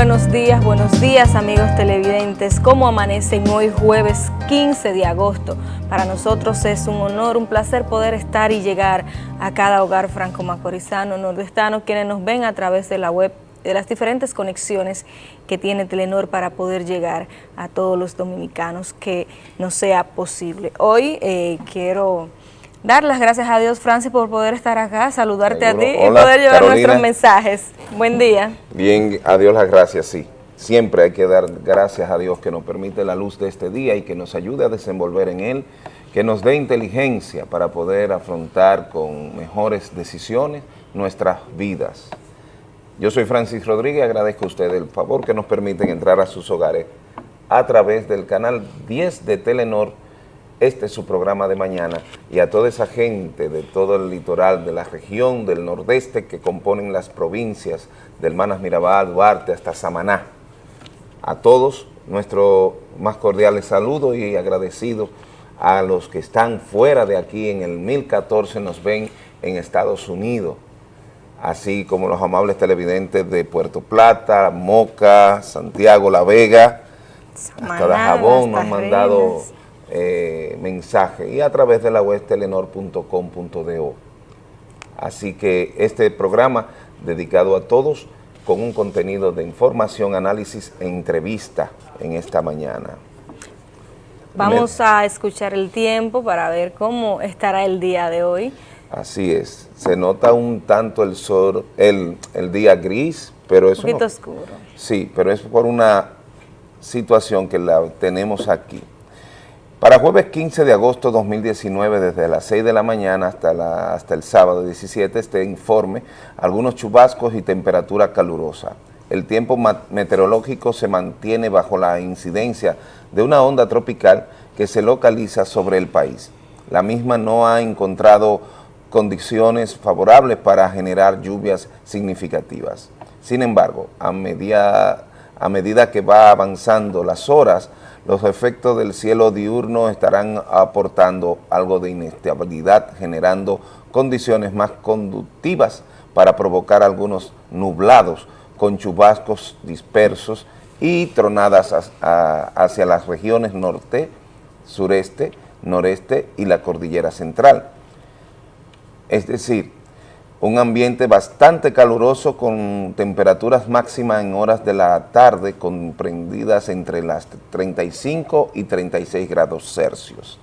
buenos días, buenos días amigos televidentes. ¿Cómo amanecen hoy jueves 15 de agosto? Para nosotros es un honor, un placer poder estar y llegar a cada hogar franco-macorizano, nordestano, quienes nos ven a través de la web de las diferentes conexiones que tiene Telenor para poder llegar a todos los dominicanos que nos sea posible. Hoy eh, quiero dar las gracias a Dios, Francis, por poder estar acá, saludarte a ti y poder llevar nuestros mensajes. Buen día. Bien, a Dios las gracias, sí. Siempre hay que dar gracias a Dios que nos permite la luz de este día y que nos ayude a desenvolver en él, que nos dé inteligencia para poder afrontar con mejores decisiones nuestras vidas. Yo soy Francis Rodríguez, agradezco a ustedes el favor que nos permiten entrar a sus hogares a través del canal 10 de Telenor, este es su programa de mañana, y a toda esa gente de todo el litoral, de la región del nordeste que componen las provincias del Manas Mirabal, Duarte, hasta Samaná. A todos, nuestro más cordiales saludo y agradecido a los que están fuera de aquí en el 1014, nos ven en Estados Unidos, así como los amables televidentes de Puerto Plata, Moca, Santiago, La Vega, hasta la Jabón nos han mandado eh, mensajes y a través de la web telenor.com.do. Así que este programa dedicado a todos con un contenido de información, análisis e entrevista en esta mañana. Vamos a escuchar el tiempo para ver cómo estará el día de hoy. Así es, se nota un tanto el sol, el, día gris, pero es un poquito oscuro. Sí, pero es por una situación que la tenemos aquí. Para jueves 15 de agosto de 2019, desde las 6 de la mañana hasta, hasta el sábado 17, este informe, algunos chubascos y temperatura calurosa. El tiempo meteorológico se mantiene bajo la incidencia de una onda tropical que se localiza sobre el país. La misma no ha encontrado condiciones favorables para generar lluvias significativas. Sin embargo, a medida, a medida que va avanzando las horas, los efectos del cielo diurno estarán aportando algo de inestabilidad, generando condiciones más conductivas para provocar algunos nublados con chubascos dispersos y tronadas hacia las regiones norte, sureste, noreste y la cordillera central. Es decir, un ambiente bastante caluroso con temperaturas máximas en horas de la tarde comprendidas entre las 35 y 36 grados Celsius.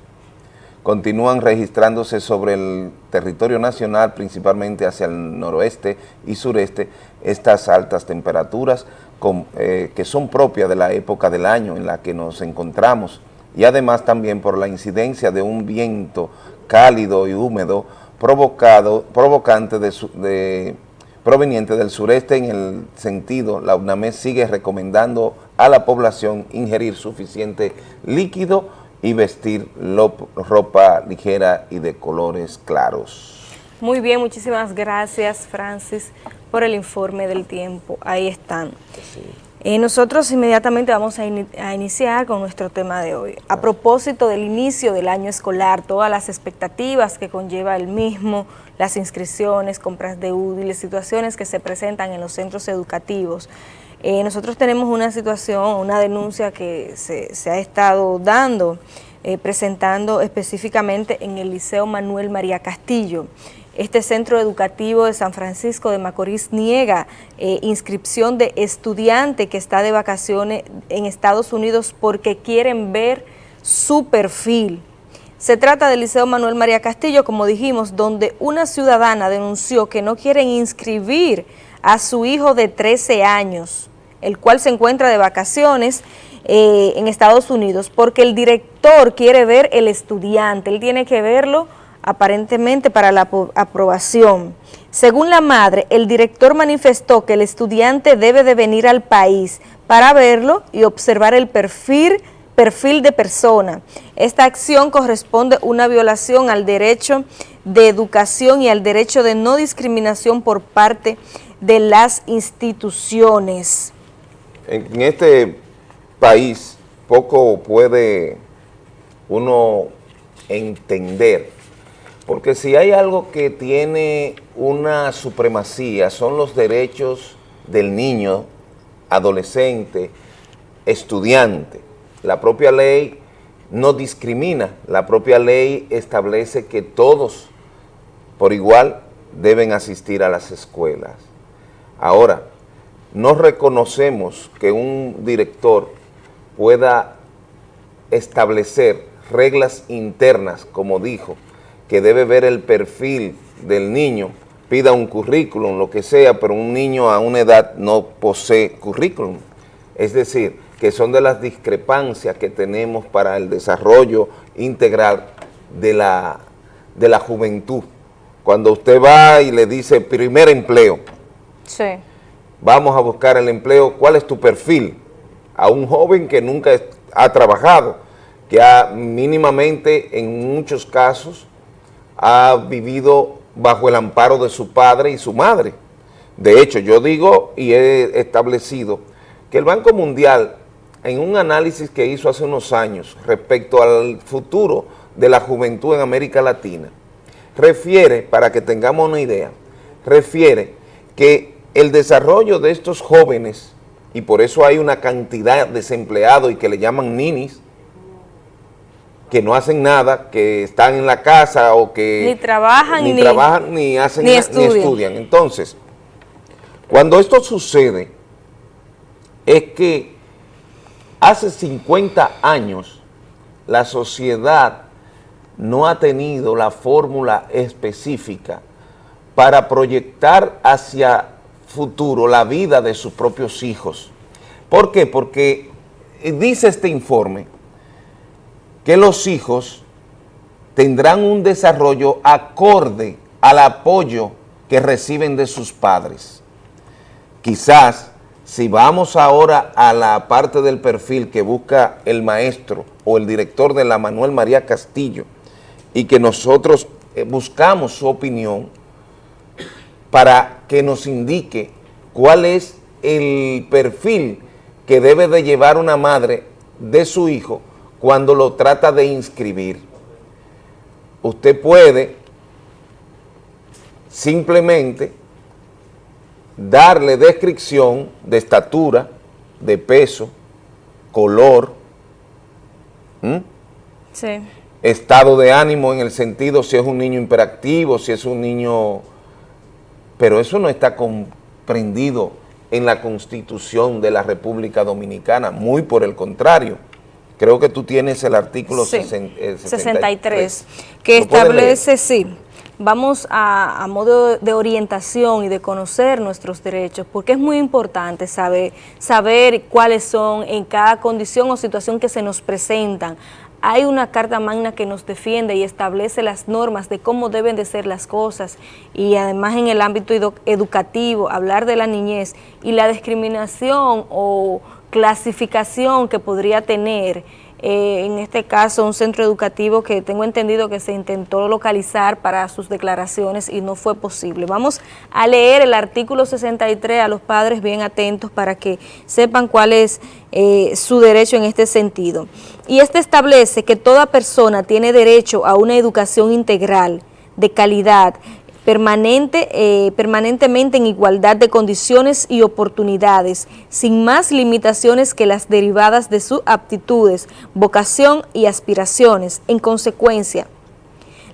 Continúan registrándose sobre el territorio nacional, principalmente hacia el noroeste y sureste, estas altas temperaturas eh, que son propias de la época del año en la que nos encontramos y además también por la incidencia de un viento cálido y húmedo provocado, provocante de, proveniente del sureste en el sentido, la UNAMED sigue recomendando a la población ingerir suficiente líquido y vestir ropa ligera y de colores claros. Muy bien, muchísimas gracias Francis por el informe del tiempo. Ahí están. Eh, nosotros inmediatamente vamos a, iniciar con nuestro tema de hoy. A propósito del inicio del año escolar, todas las expectativas que conlleva el mismo, las inscripciones, compras de útiles, situaciones que se presentan en los centros educativos. Eh, nosotros tenemos una situación, una denuncia que se, ha estado dando, eh, presentando específicamente en el Liceo Manuel María Castillo. Este centro educativo de San Francisco de Macorís niega eh, inscripción de estudiante que está de vacaciones en Estados Unidos porque quieren ver su perfil. Se trata del Liceo Manuel María Castillo, como dijimos, donde una ciudadana denunció que no quieren inscribir a su hijo de 13 años, el cual se encuentra de vacaciones eh, en Estados Unidos, porque el director quiere ver el estudiante, él tiene que verlo aparentemente para la aprobación. Según la madre, el director manifestó que el estudiante debe de venir al país para verlo y observar el perfil, perfil de persona. Esta acción corresponde una violación al derecho de educación y al derecho de no discriminación por parte de las instituciones. En este país poco puede uno entender porque si hay algo que tiene una supremacía son los derechos del niño adolescente, estudiante. La propia ley no discrimina, la propia ley establece que todos por igual deben asistir a las escuelas. Ahora, no reconocemos que un director pueda establecer reglas internas, como dijo, que debe ver el perfil del niño, pida un currículum, lo que sea, pero un niño a una edad no posee currículum. Es decir, que son de las discrepancias que tenemos para el desarrollo integral de la, de la juventud. Cuando usted va y le dice primer empleo, vamos a buscar el empleo, ¿cuál es tu perfil? A un joven que nunca ha trabajado, que ha mínimamente en muchos casos ha vivido bajo el amparo de su padre y su madre. De hecho, yo digo y he establecido que el Banco Mundial, en un análisis que hizo hace unos años respecto al futuro de la juventud en América Latina, refiere, para que tengamos una idea, refiere que el desarrollo de estos jóvenes, y por eso hay una cantidad de desempleados y que le llaman ninis, que no hacen nada, que están en la casa o que... Ni trabajan, ni, trabajan, ni hacen ni estudian. Entonces, cuando esto sucede, es que hace 50 años la sociedad no ha tenido la fórmula específica para proyectar hacia futuro la vida de sus propios hijos. ¿Por qué? Porque dice este informe que los hijos tendrán un desarrollo acorde al apoyo que reciben de sus padres. Quizás, si vamos ahora a la parte del perfil que busca el maestro o el director de la Manuel María Castillo y que nosotros eh, buscamos su opinión para que nos indique cuál es el perfil que debe de llevar una madre de su hijo cuando lo trata de inscribir. Usted puede simplemente darle descripción de estatura, de peso, color, estado de ánimo en el sentido si es un niño imperactivo, si es un niño... Pero eso no está comprendido en la Constitución de la República Dominicana, muy por el contrario. Creo que tú tienes el artículo 63, que establece, sí, vamos a, modo de orientación y de conocer nuestros derechos, porque es muy importante saber, saber cuáles son en cada condición o situación que se nos presentan. Hay una carta magna que nos defiende y establece las normas de cómo deben de ser las cosas y además en el ámbito educativo, hablar de la niñez y la discriminación o clasificación que podría tener, eh, en este caso un centro educativo que tengo entendido que se intentó localizar para sus declaraciones y no fue posible. Vamos a leer el artículo 63 a los padres bien atentos para que sepan cuál es eh, su derecho en este sentido. Y este establece que toda persona tiene derecho a una educación integral, de calidad, permanente, eh, permanentemente en igualdad de condiciones y oportunidades, sin más limitaciones que las derivadas de sus aptitudes, vocación y aspiraciones. En consecuencia,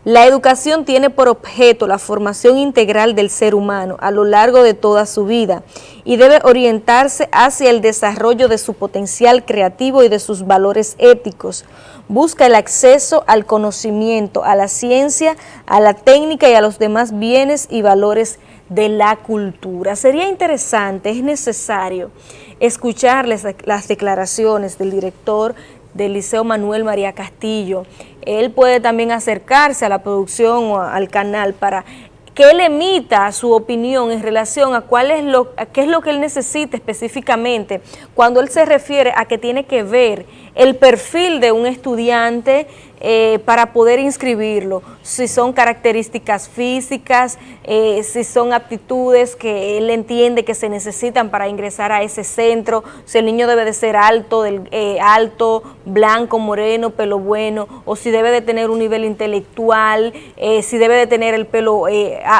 la educación tiene por objeto la formación integral del ser humano a lo largo de toda su vida y debe orientarse hacia el desarrollo de su potencial creativo y de sus valores éticos. Busca el acceso al conocimiento, a la ciencia, a la técnica y a los demás bienes y valores de la cultura. Sería interesante, es necesario escucharles las declaraciones del director del Liceo Manuel María Castillo. Él puede también acercarse a la producción o al canal para que él emita su opinión en relación a cuál es lo, qué es lo que él necesita específicamente cuando él se refiere a que tiene que ver el perfil de un estudiante eh, para poder inscribirlo, si son características físicas, eh, si son aptitudes que él entiende que se necesitan para ingresar a ese centro, si el niño debe de ser alto, del, eh, alto, blanco, moreno, pelo bueno, o si debe de tener un nivel intelectual, si debe de tener el pelo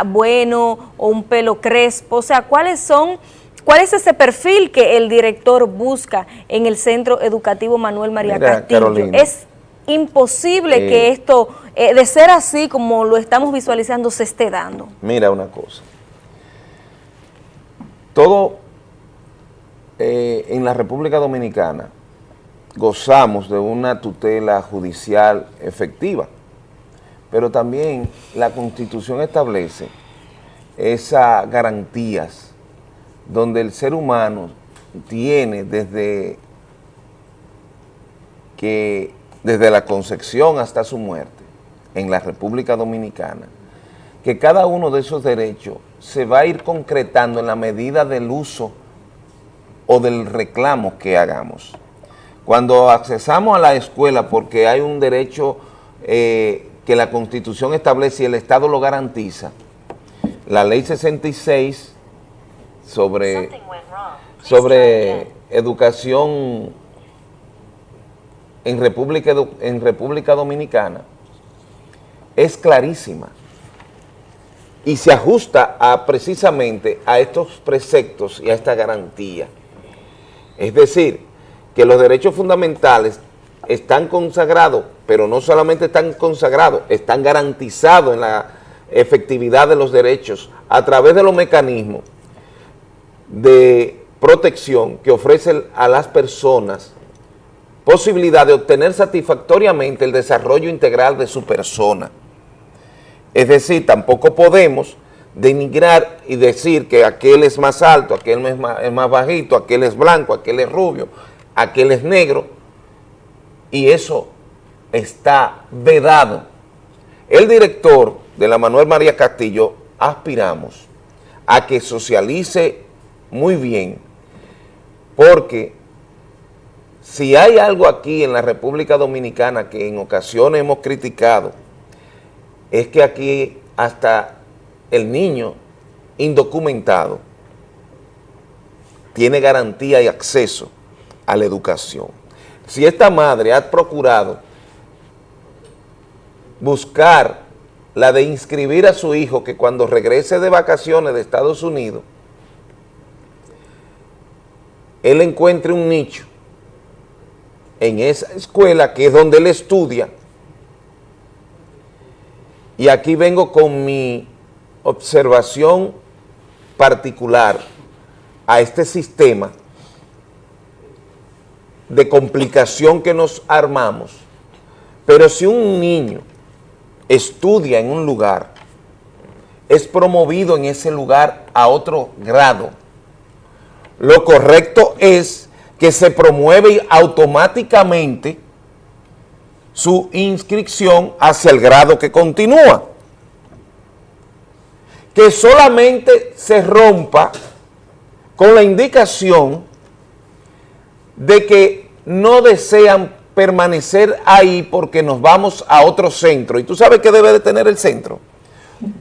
bueno o un pelo crespo, o sea, cuáles son ¿Cuál es ese perfil que el director busca en el Centro Educativo Manuel María Castillo? Es imposible que eh, esto, eh, de ser así como lo estamos visualizando, se esté dando. Mira una cosa. Todo eh, en la República Dominicana gozamos de una tutela judicial efectiva, pero también la Constitución establece esas garantías donde el ser humano tiene desde que desde la concepción hasta su muerte en la República Dominicana, que cada uno de esos derechos se va a ir concretando en la medida del uso o del reclamo que hagamos. Cuando accesamos a la escuela porque hay un derecho eh, que la Constitución establece y el Estado lo garantiza, la Ley 66 sobre, sobre educación en República, en República Dominicana es clarísima y se ajusta a, precisamente a estos preceptos y a esta garantía. Es decir, que los derechos fundamentales están consagrados, pero no solamente están consagrados, están garantizados en la efectividad de los derechos a través de los mecanismos de protección que ofrecen a las personas posibilidad de obtener satisfactoriamente el desarrollo integral de su persona. Es decir, tampoco podemos denigrar y decir que aquel es más alto, aquel es más, es más bajito, aquel es blanco, aquel es rubio, aquel es negro, y eso está vedado. El director de la Manuel María Castillo aspiramos a que socialice muy bien, porque si hay algo aquí en la República Dominicana que en ocasiones hemos criticado, es que aquí hasta el niño indocumentado tiene garantía y acceso a la educación. Si esta madre ha procurado buscar la de inscribir a su hijo que cuando regrese de vacaciones de Estados Unidos, él encuentre un nicho en esa escuela que es donde él estudia. Y aquí vengo con mi observación particular a este sistema de complicación que nos armamos, pero si un niño estudia en un lugar, es promovido en ese lugar a otro grado, lo correcto es que se promueve automáticamente su inscripción hacia el grado que continúa. Que solamente se rompa con la indicación de que no desean permanecer ahí porque nos vamos a otro centro. ¿Y tú sabes qué debe de tener el centro?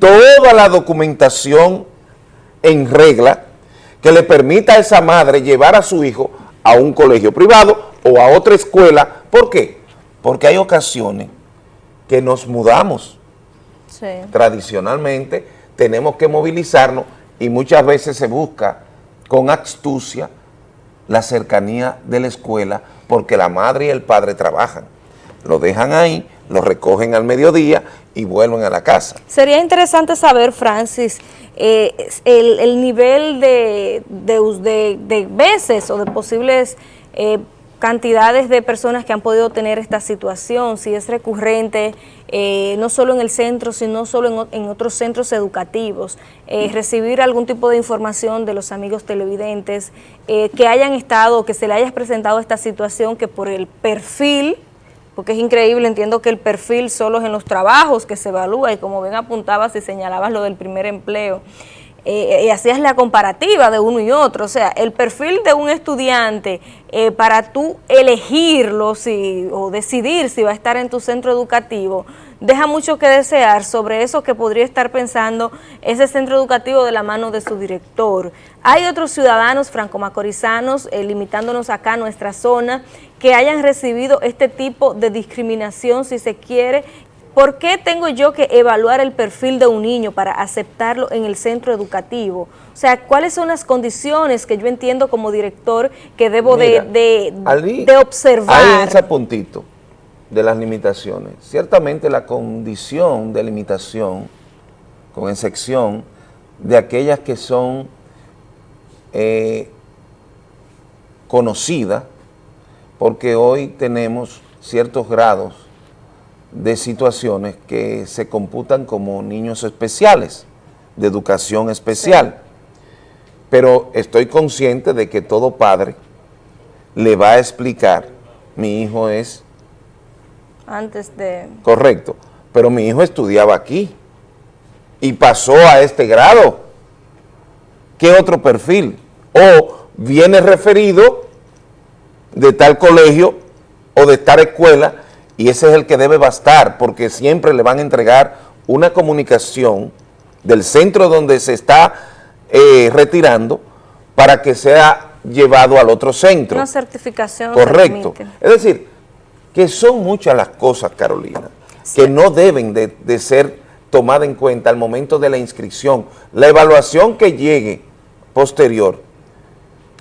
Toda la documentación en regla que le permita a esa madre llevar a su hijo a un colegio privado o a otra escuela. ¿Por qué? Porque hay ocasiones que nos mudamos. Tradicionalmente tenemos que movilizarnos y muchas veces se busca con astucia la cercanía de la escuela porque la madre y el padre trabajan. Lo dejan ahí, lo recogen al mediodía y vuelven a la casa. Sería interesante saber, Francis, eh, el, nivel de, de, veces o de posibles eh, cantidades de personas que han podido tener esta situación, si es recurrente, eh, no solo en el centro, sino solo en, otros centros educativos, recibir algún tipo de información de los amigos televidentes, que hayan estado, que se le haya presentado esta situación, que por el perfil porque es increíble, entiendo que el perfil solo es en los trabajos que se evalúa y como bien apuntabas y señalabas lo del primer empleo, eh, y hacías la comparativa de uno y otro, o sea, el perfil de un estudiante eh, para tú elegirlo si, o decidir si va a estar en tu centro educativo, deja mucho que desear sobre eso que podría estar pensando ese centro educativo de la mano de su director. Hay otros ciudadanos franco-macorizanos, eh, limitándonos acá a nuestra zona, que hayan recibido este tipo de discriminación, si se quiere, ¿por qué tengo yo que evaluar el perfil de un niño para aceptarlo en el centro educativo? O sea, ¿cuáles son las condiciones que yo entiendo como director que debo de, de, observar? Ahí ese puntito de las limitaciones. Ciertamente la condición de limitación, con excepción de aquellas que son eh, conocidas, porque hoy tenemos ciertos grados de situaciones que se computan como niños especiales, de educación especial. Pero estoy consciente de que todo padre le va a explicar, mi hijo es... Antes de... Correcto, pero mi hijo estudiaba aquí y pasó a este grado. ¿Qué otro perfil? O viene referido de tal colegio o de tal escuela y ese es el que debe bastar porque siempre le van a entregar una comunicación del centro donde se está eh, retirando para que sea llevado al otro centro. Una certificación. Correcto. Es decir, que son muchas las cosas, Carolina, que no deben de, de ser tomadas en cuenta al momento de la inscripción. La evaluación que llegue posterior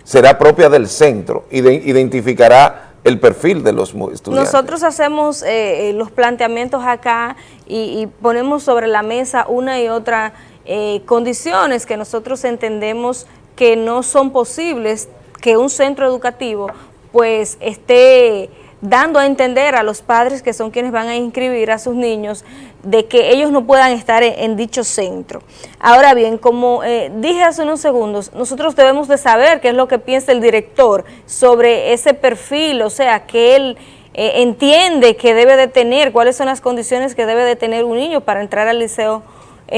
será propia del centro y identificará el perfil de los estudiantes. Nosotros hacemos eh, eh, los planteamientos acá y, ponemos sobre la mesa una y otra eh, condiciones que nosotros entendemos que no son posibles que un centro educativo pues esté dando a entender a los padres que son quienes van a inscribir a sus niños de que ellos no puedan estar en, dicho centro. Ahora bien, como eh, dije hace unos segundos, nosotros debemos de saber qué es lo que piensa el director sobre ese perfil, o sea, que él eh, entiende que debe de tener, cuáles son las condiciones que debe de tener un niño para entrar al liceo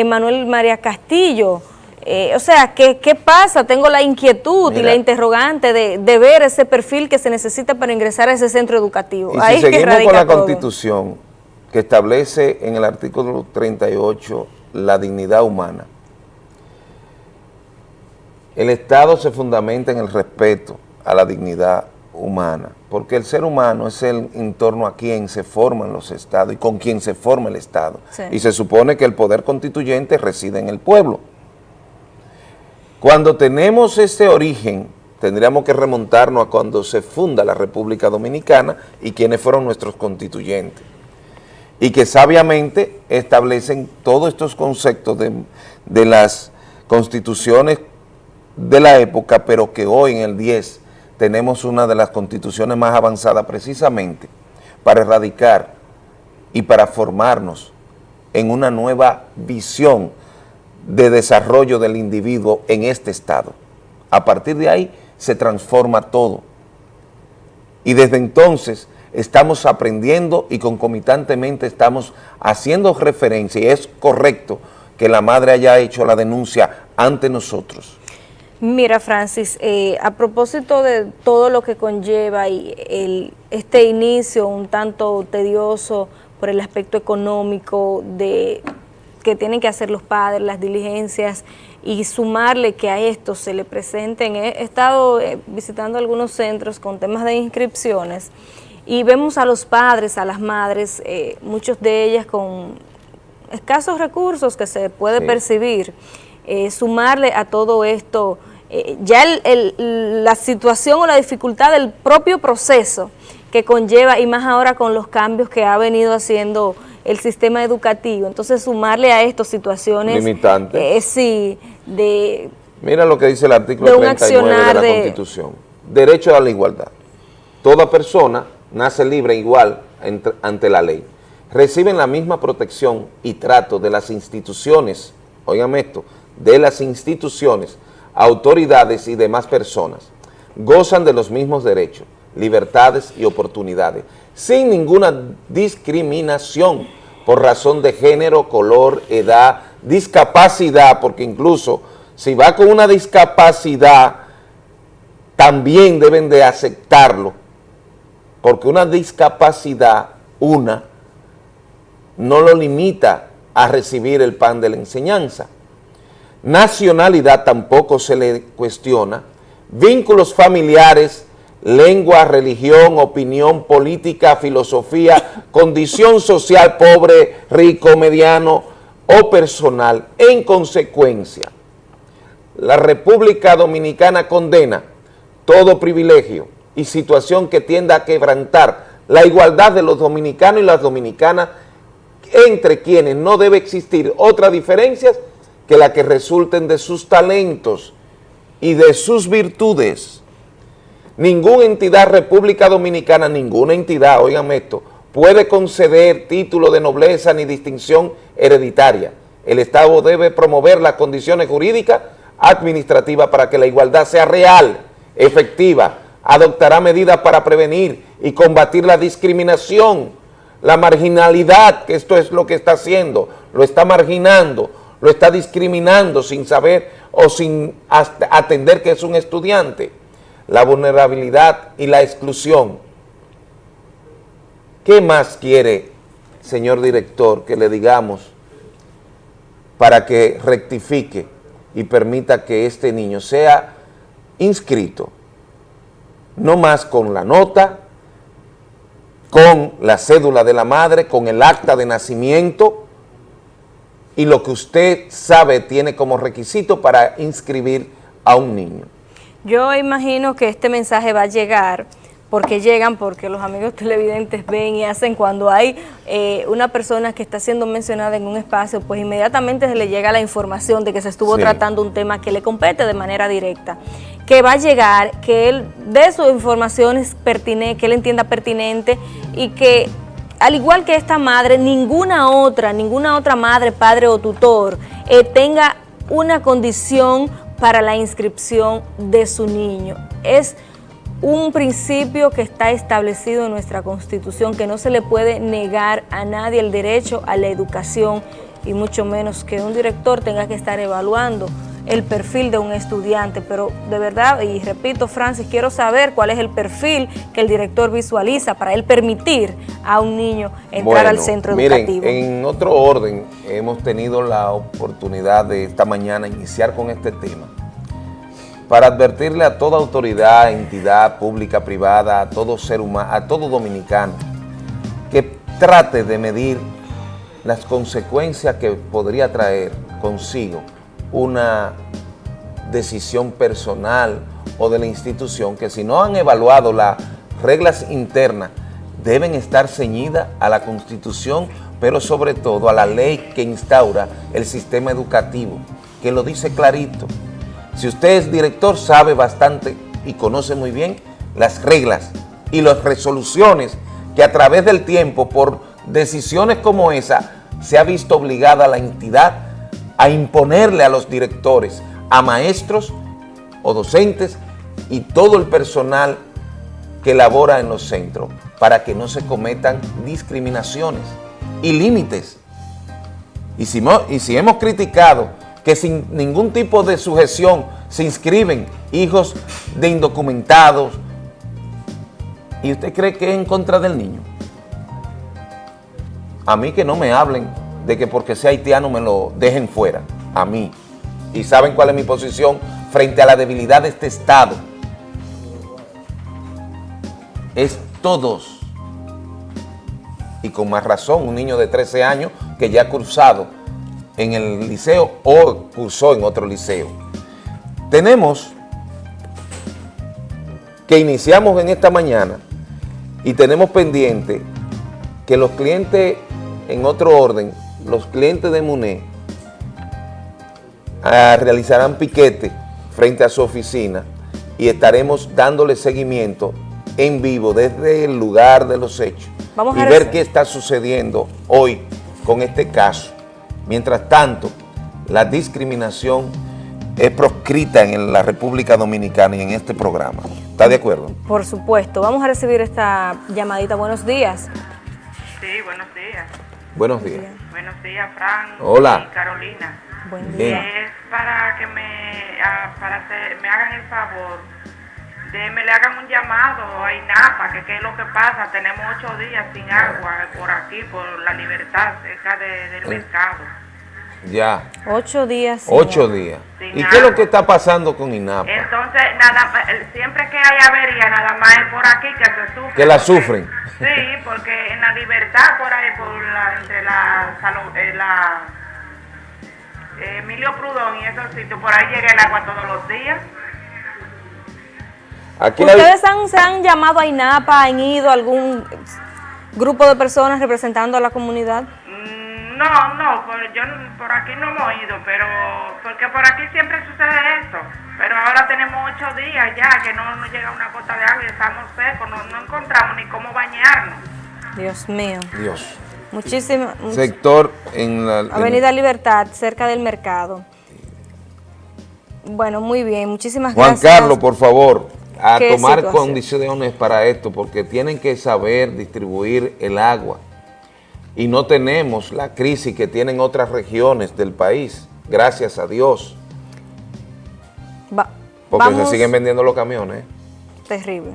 Manuel María Castillo, eh, o sea, ¿qué, ¿qué, pasa? Tengo la inquietud y la interrogante de, ver ese perfil que se necesita para ingresar a ese centro educativo. Y si seguimos con la Constitución, que establece en el artículo 38 la dignidad humana, el Estado se fundamenta en el respeto a la dignidad humana, porque el ser humano es el entorno a quien se forman los estados y con quien se forma el Estado. Y se supone que el poder constituyente reside en el pueblo. Cuando tenemos ese origen, tendríamos que remontarnos a cuando se funda la República Dominicana y quienes fueron nuestros constituyentes. Y que sabiamente establecen todos estos conceptos de, las constituciones de la época, pero que hoy en el 10 tenemos una de las constituciones más avanzadas precisamente para erradicar y para formarnos en una nueva visión de desarrollo del individuo en este estado. A partir de ahí se transforma todo. Y desde entonces estamos aprendiendo y concomitantemente estamos haciendo referencia, y es correcto que la madre haya hecho la denuncia ante nosotros. Mira, Francis, eh, a propósito de todo lo que conlleva y este inicio un tanto tedioso por el aspecto económico de que tienen que hacer los padres, las diligencias y sumarle que a esto se le presenten. He estado eh, visitando algunos centros con temas de inscripciones y vemos a los padres, a las madres, eh, muchos de ellas con escasos recursos que se puede percibir, eh, sumarle a todo esto ya la situación o la dificultad del propio proceso que conlleva y más ahora con los cambios que ha venido haciendo el sistema educativo. Entonces, sumarle a esto situaciones... Limitantes. Eh, sí, de... Mira lo que dice el artículo 39 de la Constitución. Derecho a la igualdad. Toda persona nace libre e igual ante la ley. Reciben la misma protección y trato de las instituciones, oigan esto, de las instituciones, autoridades y demás personas. Gozan de los mismos derechos, libertades y oportunidades sin ninguna discriminación por razón de género, color, edad, discapacidad, porque incluso si va con una discapacidad, también deben de aceptarlo, porque una discapacidad, una, no lo limita a recibir el pan de la enseñanza. Nacionalidad tampoco se le cuestiona, vínculos familiares lengua, religión, opinión política, filosofía, condición social pobre, rico, mediano o personal. En consecuencia, la República Dominicana condena todo privilegio y situación que tienda a quebrantar la igualdad de los dominicanos y las dominicanas entre quienes no debe existir otras diferencias que la que resulten de sus talentos y de sus virtudes. Ninguna entidad República Dominicana, ninguna entidad, oigan esto, puede conceder título de nobleza ni distinción hereditaria. El Estado debe promover las condiciones jurídicas administrativas para que la igualdad sea real, efectiva, adoptará medidas para prevenir y combatir la discriminación, la marginalidad, que esto es lo que está haciendo, lo está marginando, lo está discriminando sin saber o sin atender que es un estudiante, la vulnerabilidad y la exclusión. ¿Qué más quiere, señor director, que le digamos para que rectifique y permita que este niño sea inscrito, no más con la nota, con la cédula de la madre, con el acta de nacimiento y lo que usted sabe tiene como requisito para inscribir a un niño. Yo imagino que este mensaje va a llegar porque llegan, porque los amigos televidentes ven y hacen. Cuando hay eh, una persona que está siendo mencionada en un espacio, pues inmediatamente se le llega la información de que se estuvo tratando un tema que le compete de manera directa, que va a llegar, que él dé sus informaciones pertinentes, que él entienda pertinente y que al igual que esta madre, ninguna otra, ninguna otra madre, padre o tutor eh, tenga una condición para la inscripción de su niño. Es un principio que está establecido en nuestra Constitución, que no se le puede negar a nadie el derecho a la educación y mucho menos que un director tenga que estar evaluando el perfil de un estudiante, pero de verdad, y repito Francis, quiero saber cuál es el perfil que el director visualiza para él permitir a un niño entrar al centro educativo. en otro orden, hemos tenido la oportunidad de esta mañana iniciar con este tema, para advertirle a toda autoridad, entidad pública, privada, a todo ser humano, a todo dominicano, que trate de medir las consecuencias que podría traer consigo una decisión personal o de la institución que si no han evaluado las reglas internas deben estar ceñidas a la Constitución, pero sobre todo a la ley que instaura el sistema educativo, que lo dice clarito. Si usted es director, sabe bastante y conoce muy bien las reglas y las resoluciones que a través del tiempo, por decisiones como esa, se ha visto obligada la entidad a imponerle a los directores, a maestros o docentes y todo el personal que labora en los centros para que no se cometan discriminaciones y límites. Y si, hemos criticado que sin ningún tipo de sujeción se inscriben hijos de indocumentados. ¿Y usted cree que es en contra del niño? A mí que no me hablen de que porque sea haitiano me lo dejen fuera. A mí. ¿Y saben cuál es mi posición frente a la debilidad de este Estado? Es todos. Y con más razón, un niño de 13 años que ya ha cursado en el liceo o cursó en otro liceo. Tenemos que iniciamos en esta mañana y tenemos pendiente que los clientes, en otro orden, los clientes de MUNE ah, realizarán piquete frente a su oficina y estaremos dándole seguimiento en vivo desde el lugar de los hechos y ver qué está sucediendo hoy con este caso. Mientras tanto, la discriminación es proscrita en la República Dominicana y en este programa. ¿Está de acuerdo? Por supuesto. Vamos a recibir esta llamadita. Buenos días. Sí, buenos días. Buenos días. Buenos días, Fran. Hola. Y Carolina. Buen día. Es para que me, ah, me hagan el favor de me le hagan un llamado a INAPA, que qué es lo que pasa. Tenemos ocho días sin agua por aquí, por la libertad, cerca del mercado. Ya. Ocho días. Ocho días. ¿Y qué es lo que está pasando con INAPA? Entonces, nada siempre que hay avería, nada más es por aquí que se sufre. Que la sufren. Sí, porque en la libertad, por ahí, por la, entre la, eh, la eh, Emilio Prudón y esos sitios, por ahí llega el agua todos los días. ¿Ustedes han, se han llamado a INAPA, han ido a algún grupo de personas representando a la comunidad? Mm, no, no, por, yo por aquí no hemos ido, pero porque por aquí siempre sucede esto. Pero ahora tenemos ocho días ya que no nos llega una gota de agua y estamos secos, no, no encontramos ni cómo bañarnos. Dios mío. Dios. Muchísimo. Sector en la... Avenida Libertad, cerca del mercado. Bueno, muy bien, muchísimas gracias. Juan Carlos, por favor, a tomar condiciones para esto, porque tienen que saber distribuir el agua. Y no tenemos la crisis que tienen otras regiones del país, gracias a Dios. porque se siguen vendiendo los camiones. Terrible.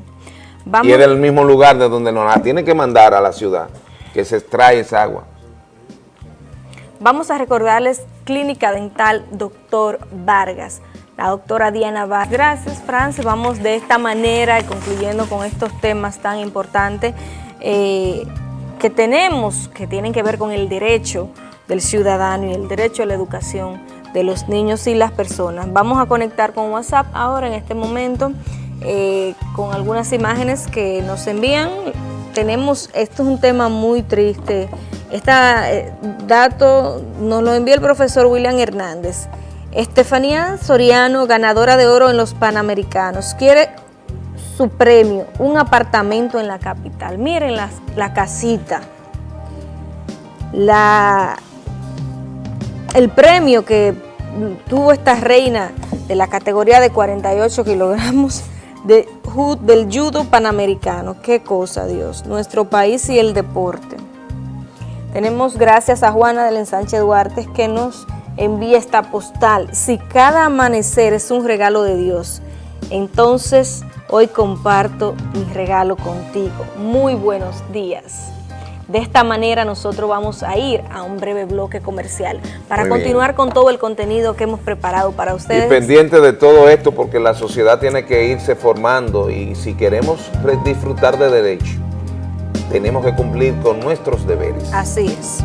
Y es del mismo lugar de donde nos la tienen que mandar a la ciudad que se extrae esa agua. Vamos a recordarles Clínica Dental Doctor Vargas, la doctora Diana Vargas. Gracias, Francis. Vamos de esta manera y concluyendo con estos temas tan importantes eh, que tenemos, que tienen que ver con el derecho del ciudadano y el derecho a la educación de los niños y las personas. Vamos a conectar con WhatsApp ahora en este momento eh, con algunas imágenes que nos envían tenemos, esto es un tema muy triste. Este dato nos lo envió el profesor William Hernández. Estefanía Soriano, ganadora de oro en los Panamericanos, quiere su premio, un apartamento en la capital. Miren la, la casita. La, el premio que tuvo esta reina de la categoría de 48 kilogramos de, del judo panamericano. Qué cosa, Dios. Nuestro país y el deporte. Tenemos gracias a Juana del Ensanche Duarte que nos envía esta postal. Si cada amanecer es un regalo de Dios, entonces hoy comparto mi regalo contigo. Muy buenos días. De esta manera nosotros vamos a ir a un breve bloque comercial para continuar con todo el contenido que hemos preparado para ustedes. Y pendiente de todo esto porque la sociedad tiene que irse formando y si queremos disfrutar de derecho, tenemos que cumplir con nuestros deberes. Así es.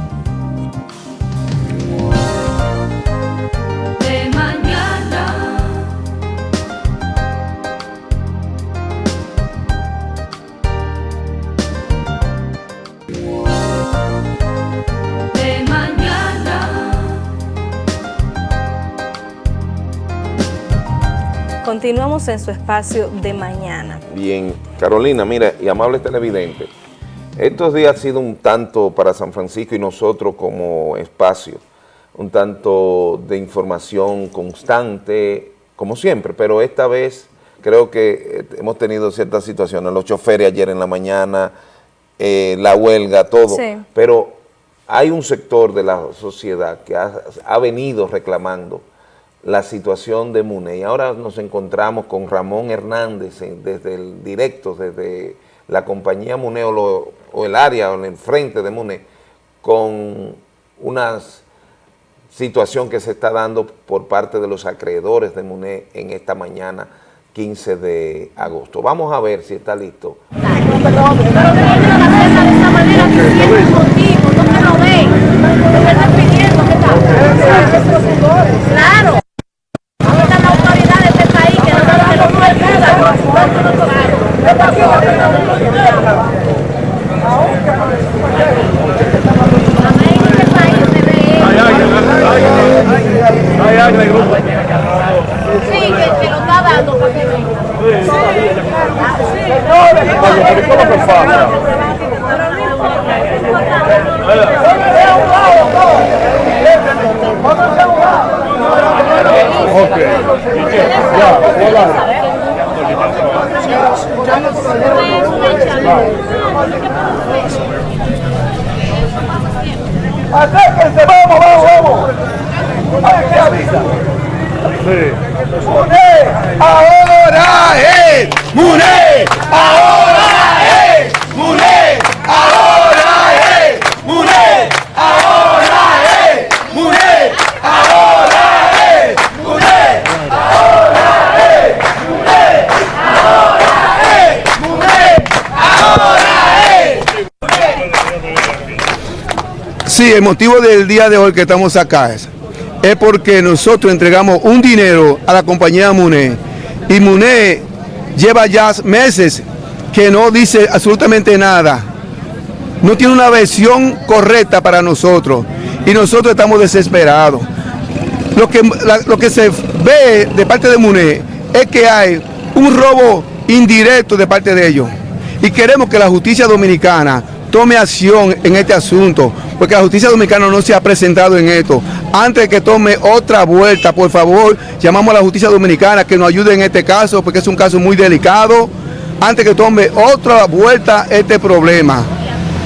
Continuamos en su espacio de mañana. Bien, Carolina, mira, y amable televidente, estos días ha sido un tanto para San Francisco y nosotros como espacio, un tanto de información constante, como siempre, pero esta vez creo que eh, hemos tenido ciertas situaciones, los choferes ayer en la mañana, eh, la huelga, todo, pero hay un sector de la sociedad que ha venido reclamando la situación de MUNE. Y ahora nos encontramos con Ramón Hernández desde el directo, desde la compañía MUNE o, el área o en el frente de MUNE, con una situación que se está dando por parte de los acreedores de MUNE en esta mañana 15 de agosto. Vamos a ver si está listo. Sí, que, lo está dando para que Ok. Ya, Acérquense, vamos, vamos, vamos. Ay, ¿qué avisa? Sí. ¡Muné! ¡Ahora es! ¡Muné! ¡Ahora es! ¡Muné! ¡Ahora es! ¡Muné! ¡Ahora es! Sí, el motivo del día de hoy que estamos acá es, es porque nosotros entregamos un dinero a la compañía MUNE y MUNE lleva ya meses que no dice absolutamente nada. No tiene una versión correcta para nosotros y nosotros estamos desesperados. Lo que, lo que se ve de parte de MUNE es que hay un robo indirecto de parte de ellos y queremos que la justicia dominicana tome acción en este asunto, porque la justicia dominicana no se ha presentado en esto. Antes de que tome otra vuelta, por favor, llamamos a la justicia dominicana que nos ayude en este caso, porque es un caso muy delicado, antes que tome otra vuelta este problema.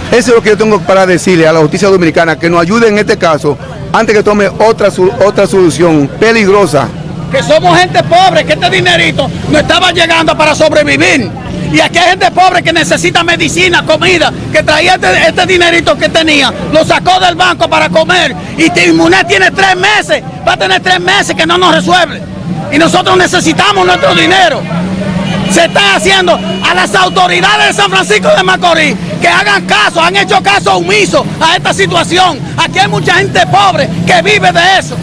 Eso es lo que yo tengo para decirle a la justicia dominicana, que nos ayude en este caso, antes que tome otra, otra solución peligrosa. Que somos gente pobre, que este dinerito no estaba llegando para sobrevivir. Y aquí hay gente pobre que necesita medicina, comida, que traía este, este dinerito que tenía, lo sacó del banco para comer. Y Timuné tiene tres meses, va a tener tres meses que no nos resuelve. Y nosotros necesitamos nuestro dinero. Se está haciendo a las autoridades de San Francisco de Macorís que hagan caso, han hecho caso omiso a esta situación. Aquí hay mucha gente pobre que vive de eso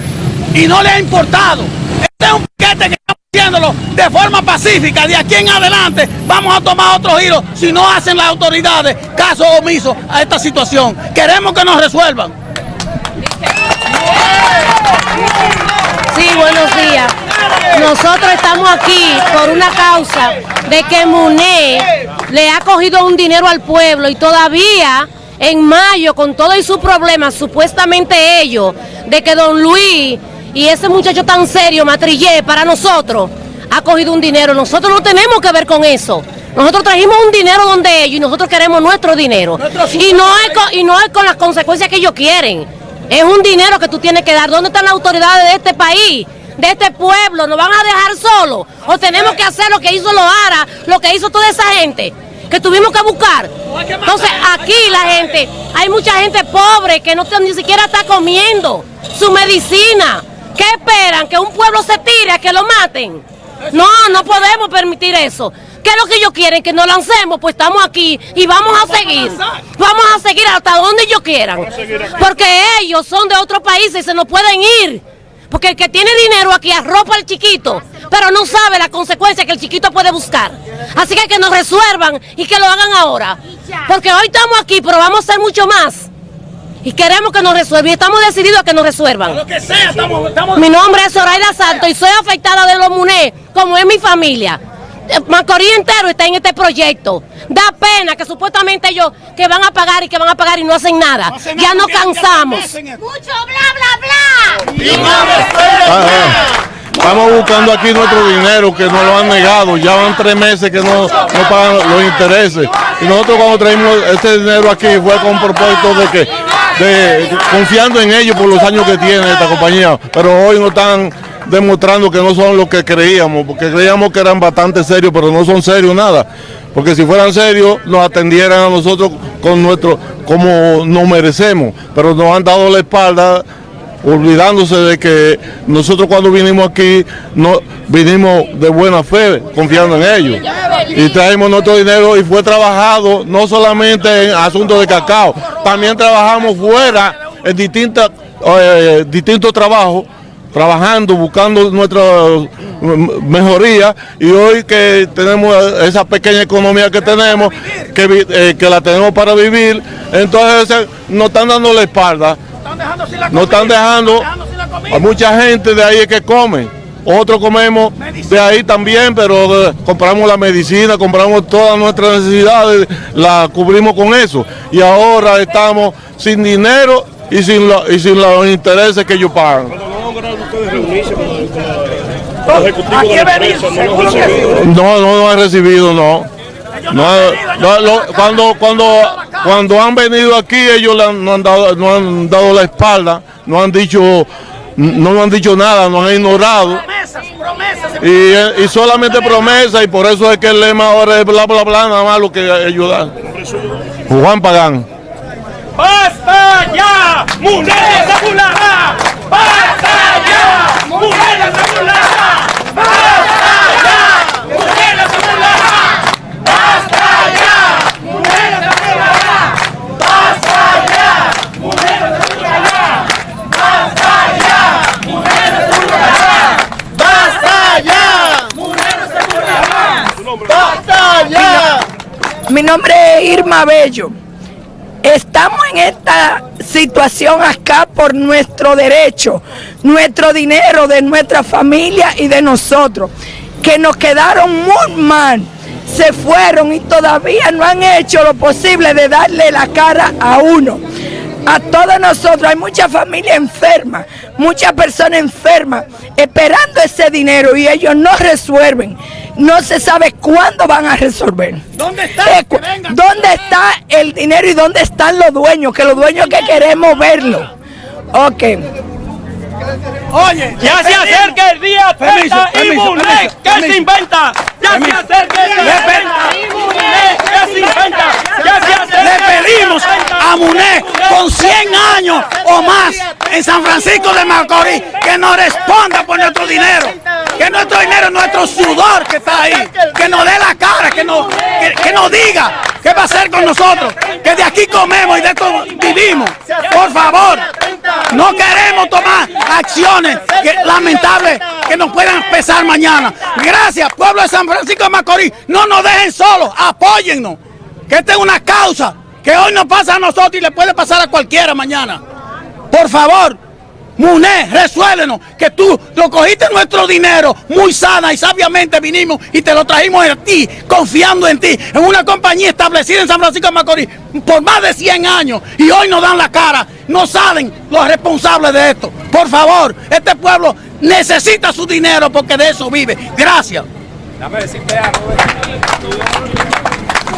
y no le ha importado. Este es un piquete que de forma pacífica. De aquí en adelante vamos a tomar otro giro si no hacen las autoridades caso omiso a esta situación. Queremos que nos resuelvan. Sí, buenos días. Nosotros estamos aquí por una causa de que MUNE le ha cogido un dinero al pueblo y todavía en mayo, con todo y sus problemas, supuestamente ellos, de que don Luis y ese muchacho tan serio, Matrillé, para nosotros, ha cogido un dinero. Nosotros no tenemos que ver con eso. Nosotros trajimos un dinero donde ellos y nosotros queremos nuestro dinero. Y no, es con, y no es con las consecuencias que ellos quieren. Es un dinero que tú tienes que dar. ¿Dónde están las autoridades de este país? de este pueblo, nos van a dejar solos o tenemos que hacer lo que hizo Loara, lo que hizo toda esa gente que tuvimos que buscar. Entonces aquí la gente, hay mucha gente pobre que no ni siquiera está comiendo su medicina. ¿Qué esperan? ¿Que un pueblo se tire a que lo maten? No, no podemos permitir eso. ¿Qué es lo que ellos quieren? Que nos lancemos, pues estamos aquí y vamos a seguir. Vamos a seguir hasta donde ellos quieran. Porque ellos son de otro país y se nos pueden ir. Porque el que tiene dinero aquí arropa al chiquito, pero no sabe la consecuencia que el chiquito puede buscar. Así que que nos resuelvan y que lo hagan ahora. Porque hoy estamos aquí, pero vamos a hacer mucho más y queremos que nos resuelvan y estamos decididos a que nos resuelvan. Mi nombre es Zoraida Santos y soy afectada de los MUNE, como es mi familia. Eh, Macorís entero está en este proyecto. Da pena que supuestamente ellos que van a pagar y que van a pagar y no hacen nada. ya nos cansamos. Mucho bla, bla, bla. Estamos buscando aquí nuestro dinero que nos lo han negado. Ya van tres meses que no, no pagan los intereses. Y nosotros cuando traímos este dinero aquí fue con propósito de que de, confiando en ellos por los años que tiene esta compañía, pero hoy no están demostrando que no son lo que creíamos, porque creíamos que eran bastante serios, pero no son serios nada. Porque si fueran serios, nos atendieran a nosotros con nuestro, como nos merecemos, pero nos han dado la espalda olvidándose de que nosotros cuando vinimos aquí no vinimos de buena fe, confiando en ellos. Y traemos nuestro dinero y fue trabajado no solamente en asuntos de cacao, también trabajamos fuera en distintas, eh, distintos trabajos trabajando, buscando nuestra mejoría y hoy que tenemos esa pequeña economía que tenemos, que, eh, que la tenemos para vivir, entonces nos están dando la espalda no están dejando a mucha gente de ahí que come. Otros comemos de ahí también, pero eh, compramos la medicina, compramos todas nuestras necesidades, la cubrimos con eso. Y ahora estamos sin dinero y sin, y sin los intereses que ellos pagan. No, no, no han recibido, no. No, cuando, cuando, cuando han venido aquí ellos no, han dado, no han dado la espalda, no han dicho, no han dicho nada, nos han ignorado. Y, y solamente promesas y por eso es que el lema ahora es bla bla bla, nada más lo que ayudar. Juan Pagán. ¡Basta ya! ¡Mujeres ¡Basta ya! ¡Mujeres Mi nombre es Irma Bello. Estamos en esta situación acá por nuestro derecho, nuestro dinero de nuestra familia y de nosotros, que nos quedaron muy mal. Se fueron y todavía no han hecho lo posible de darle la cara a uno. A todos nosotros, hay mucha familia enferma, muchas personas enfermas, esperando ese dinero y ellos no resuelven no se sabe cuándo van a resolver. ¿Dónde está? Eh, ¿Dónde está el dinero y dónde están los dueños? Que los dueños que queremos verlo. Ok. Oye, ya se acerca el día permiso, permiso, ¿Qué se inventa? Ya se acerca el día ¿Qué se inventa? Ya se acerca Le pedimos a Muné con 100 años o más en San Francisco de Macorís que nos responda por nuestro dinero que nuestro dinero, nuestro sudor que está ahí, que nos dé la cara, que nos, que, nos diga qué va a hacer con nosotros, que de aquí comemos y de esto vivimos. Por favor, no queremos tomar acciones lamentables que nos puedan pesar mañana. Gracias, pueblo de San Francisco de Macorís, no nos dejen solos, apóyennos, que esta es una causa que hoy nos pasa a nosotros y le puede pasar a cualquiera mañana. Por favor, Muné, resuélvenos, que tú lo cogiste nuestro dinero muy sana y sabiamente vinimos y te lo trajimos a ti, confiando en ti, en una compañía establecida en San Francisco de Macorís por más de 100 años y hoy nos dan la cara, no saben los responsables de esto. Por favor, este pueblo necesita su dinero porque de eso vive. Gracias. Dame decirte algo.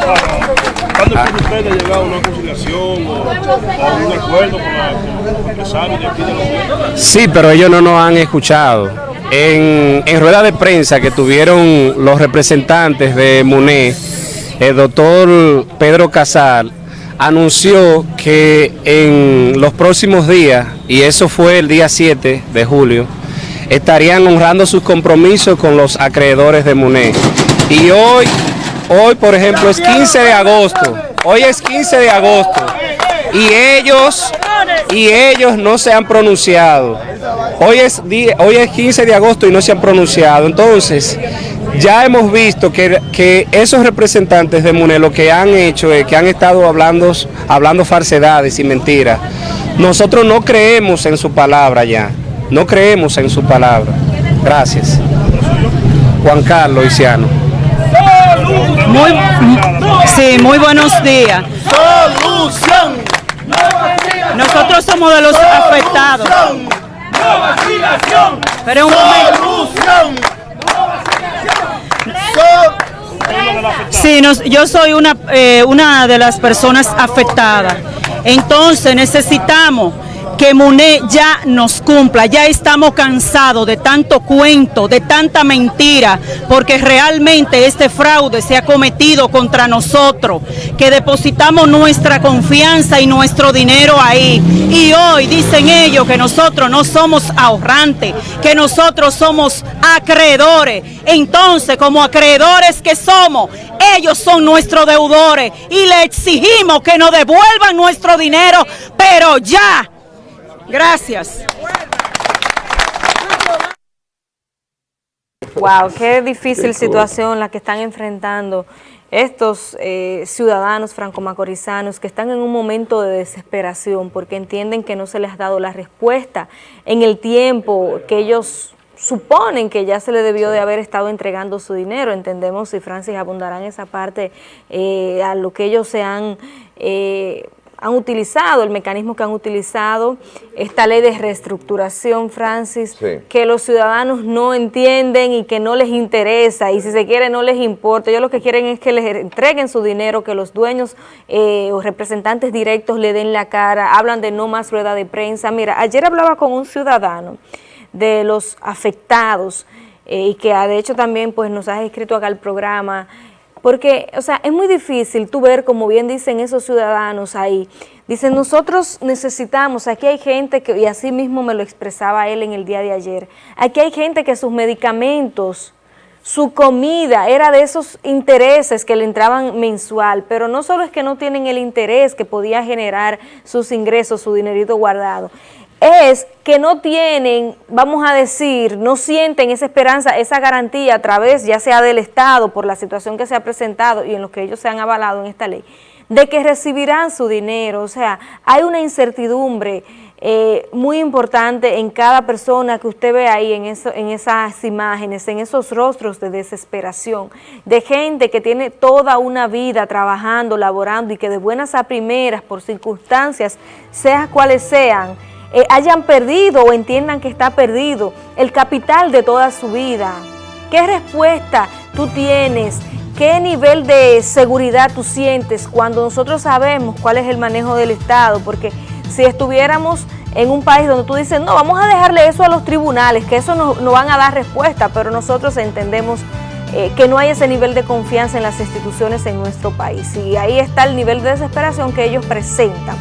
¿Cuándo usted llegar a una conciliación o a un acuerdo con los empresarios de aquí de Sí, pero ellos no nos han escuchado. En, en rueda de prensa que tuvieron los representantes de MUNE, el doctor Pedro Casal anunció que en los próximos días, y eso fue el día 7 de julio, estarían honrando sus compromisos con los acreedores de MUNE. Y hoy Hoy, por ejemplo, es 15 de agosto. Hoy es 15 de agosto. Y ellos, y ellos no se han pronunciado. Hoy es, hoy es 15 de agosto y no se han pronunciado. Entonces, ya hemos visto que, que esos representantes de MUNE lo que han hecho es que han estado hablando, hablando falsedades y mentiras. Nosotros no creemos en su palabra ya. No creemos en su palabra. Gracias. Juan Carlos Isiano. Muy, sí, muy buenos días. Solución. Nosotros somos de los afectados. Pero un momento. Sí, yo soy una, eh, una de las personas afectadas. Entonces necesitamos que MUNE ya nos cumpla, ya estamos cansados de tanto cuento, de tanta mentira, porque realmente este fraude se ha cometido contra nosotros, que depositamos nuestra confianza y nuestro dinero ahí. Y hoy dicen ellos que nosotros no somos ahorrantes, que nosotros somos acreedores. Entonces, como acreedores que somos, ellos son nuestros deudores y le exigimos que nos devuelvan nuestro dinero, pero ya Gracias. Wow, qué difícil situación la que están enfrentando estos eh, ciudadanos franco-macorizanos que están en un momento de desesperación porque entienden que no se les ha dado la respuesta en el tiempo que ellos suponen que ya se le debió de haber estado entregando su dinero. Entendemos, si Francis abundará en esa parte, eh, a lo que ellos se han... Eh, han utilizado, el mecanismo que han utilizado, esta ley de reestructuración, Francis, que los ciudadanos no entienden y que no les interesa, y si se quiere no les importa. Ellos lo que quieren es que les entreguen su dinero, que los dueños eh, o representantes directos le den la cara, hablan de no más rueda de prensa. Mira, ayer hablaba con un ciudadano de los afectados, eh, y que de hecho también pues nos has escrito acá el programa, porque, o sea, es muy difícil tú ver, como bien dicen esos ciudadanos ahí, dicen, nosotros necesitamos, aquí hay gente que, y así mismo me lo expresaba él en el día de ayer, aquí hay gente que sus medicamentos, su comida era de esos intereses que le entraban mensual, pero no solo es que no tienen el interés que podía generar sus ingresos, su dinerito guardado, es que no tienen, vamos a decir, no sienten esa esperanza, esa garantía a través ya sea del Estado por la situación que se ha presentado y en lo que ellos se han avalado en esta ley, de que recibirán su dinero, o sea, hay una incertidumbre eh, muy importante en cada persona que usted ve ahí en, en esas imágenes, en esos rostros de desesperación, de gente que tiene toda una vida trabajando, laborando y que de buenas a primeras, por circunstancias, sea cuales sean, eh, hayan perdido o entiendan que está perdido el capital de toda su vida. ¿Qué respuesta tú tienes? ¿Qué nivel de seguridad tú sientes cuando nosotros sabemos cuál es el manejo del Estado? Porque si estuviéramos en un país donde tú dices, no, vamos a dejarle eso a los tribunales, que eso no, no van a dar respuesta, pero nosotros entendemos eh, que no hay ese nivel de confianza en las instituciones en nuestro país. Y ahí está el nivel de desesperación que ellos presentan.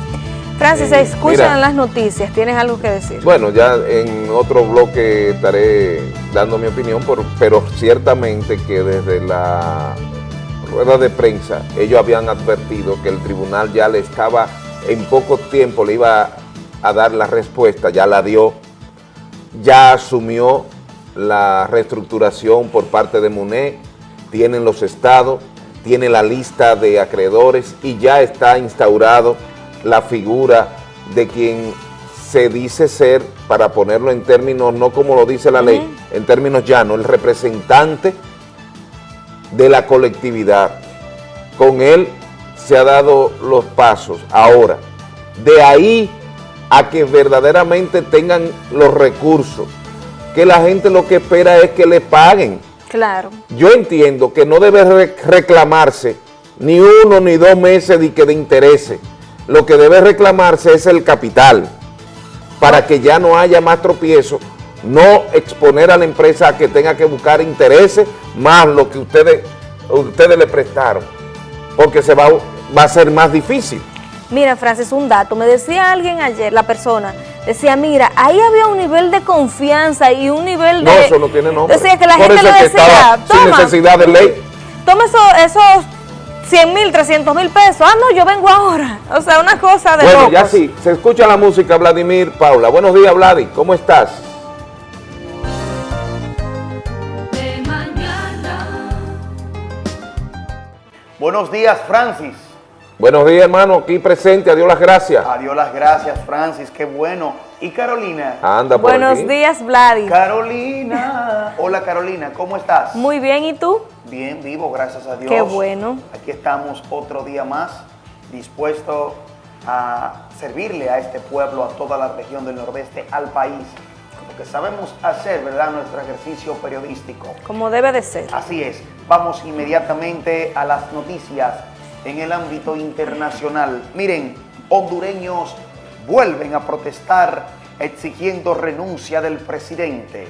Francis, se escuchan las noticias, ¿tienes algo que decir? Bueno, ya en otro bloque estaré dando mi opinión, pero ciertamente que desde la rueda de prensa ellos habían advertido que el tribunal ya le estaba, en poco tiempo le iba a dar la respuesta, ya la dio, ya asumió la reestructuración por parte de MUNE, tienen los estados, tiene la lista de acreedores y ya está instaurado la figura de quien se dice ser, para ponerlo en términos, no como lo dice la ley, en términos llanos, el representante de la colectividad. Con él se ha dado los pasos. Ahora, de ahí a que verdaderamente tengan los recursos, que la gente lo que espera es que le paguen. Claro. Yo entiendo que no debe reclamarse ni uno ni dos meses de, que de intereses lo que debe reclamarse es el capital, para que ya no haya más tropiezo, no exponer a la empresa a que tenga que buscar intereses más lo que ustedes, ustedes le prestaron, porque se va, va a ser más difícil. Mira, Francis, un dato. Me decía alguien ayer, la persona, decía, mira, ahí había un nivel de confianza y un nivel de... No, eso no tiene nombre. Decía que la gente le decía, toma, sin necesidad de ley. Toma esos 100 mil, 300 mil pesos. Ah, no, yo vengo ahora. O sea, una cosa de Bueno, ya sí, se escucha la música, Vladimir Paula. Buenos días, Vladi, ¿cómo estás? Buenos días, Francis. Buenos días, hermano, aquí presente, adiós las gracias. Adiós las gracias, Francis, qué bueno. ¿Y Carolina? Anda por Buenos días, Vladi. Carolina. Hola, Carolina, ¿cómo estás? Muy bien, ¿y tú? Bien, vivo, gracias a Dios. Qué bueno. Aquí estamos otro día más, dispuestos a servirle a este pueblo, a toda la región del nordeste, al país. Lo que sabemos hacer, ¿verdad? Nuestro ejercicio periodístico. Como debe de ser. Así es. Vamos inmediatamente a las noticias en el ámbito internacional. Miren, hondureños vuelven a protestar exigiendo renuncia del presidente.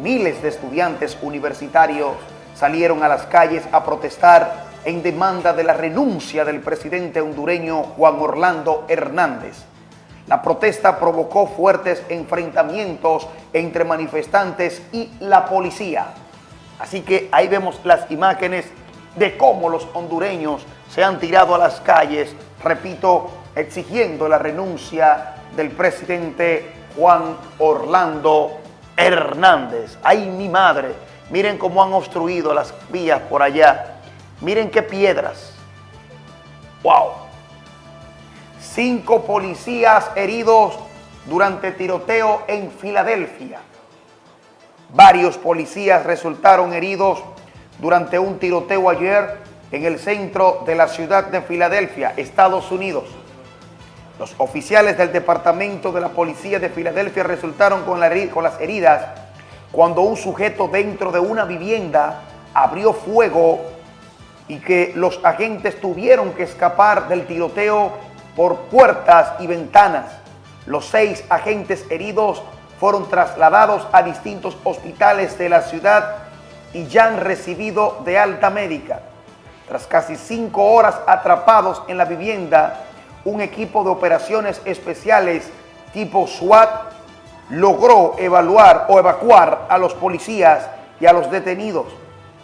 Miles de estudiantes universitarios salieron a las calles a protestar en demanda de la renuncia del presidente hondureño Juan Orlando Hernández. La protesta provocó fuertes enfrentamientos entre manifestantes y la policía. Así que ahí vemos las imágenes de cómo los hondureños se han tirado a las calles, repito, exigiendo la renuncia del presidente Juan Orlando Hernández. ¡Ay, mi madre! Miren cómo han obstruido las vías por allá. Miren qué piedras. ¡Wow! Cinco policías heridos durante tiroteo en Filadelfia. Varios policías resultaron heridos durante un tiroteo ayer en el centro de la ciudad de Filadelfia, Estados Unidos. Los oficiales del Departamento de la Policía de Filadelfia resultaron con, las heridas cuando un sujeto dentro de una vivienda abrió fuego y que los agentes tuvieron que escapar del tiroteo por puertas y ventanas. Los seis agentes heridos fueron trasladados a distintos hospitales de la ciudad y ya han recibido de alta médica. Tras casi cinco horas atrapados en la vivienda, un equipo de operaciones especiales tipo SWAT logró evaluar o evacuar a los policías y a los detenidos.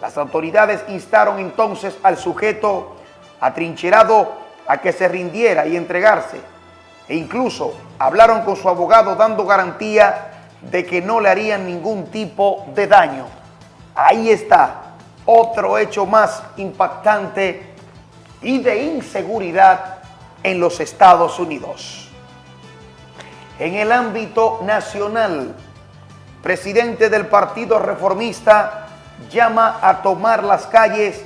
Las autoridades instaron entonces al sujeto atrincherado a que se rindiera y entregarse. e incluso hablaron con su abogado dando garantía de que no le harían ningún tipo de daño. Ahí está otro hecho más impactante y de inseguridad en los Estados Unidos. En el ámbito nacional, presidente del Partido Reformista llama a tomar las calles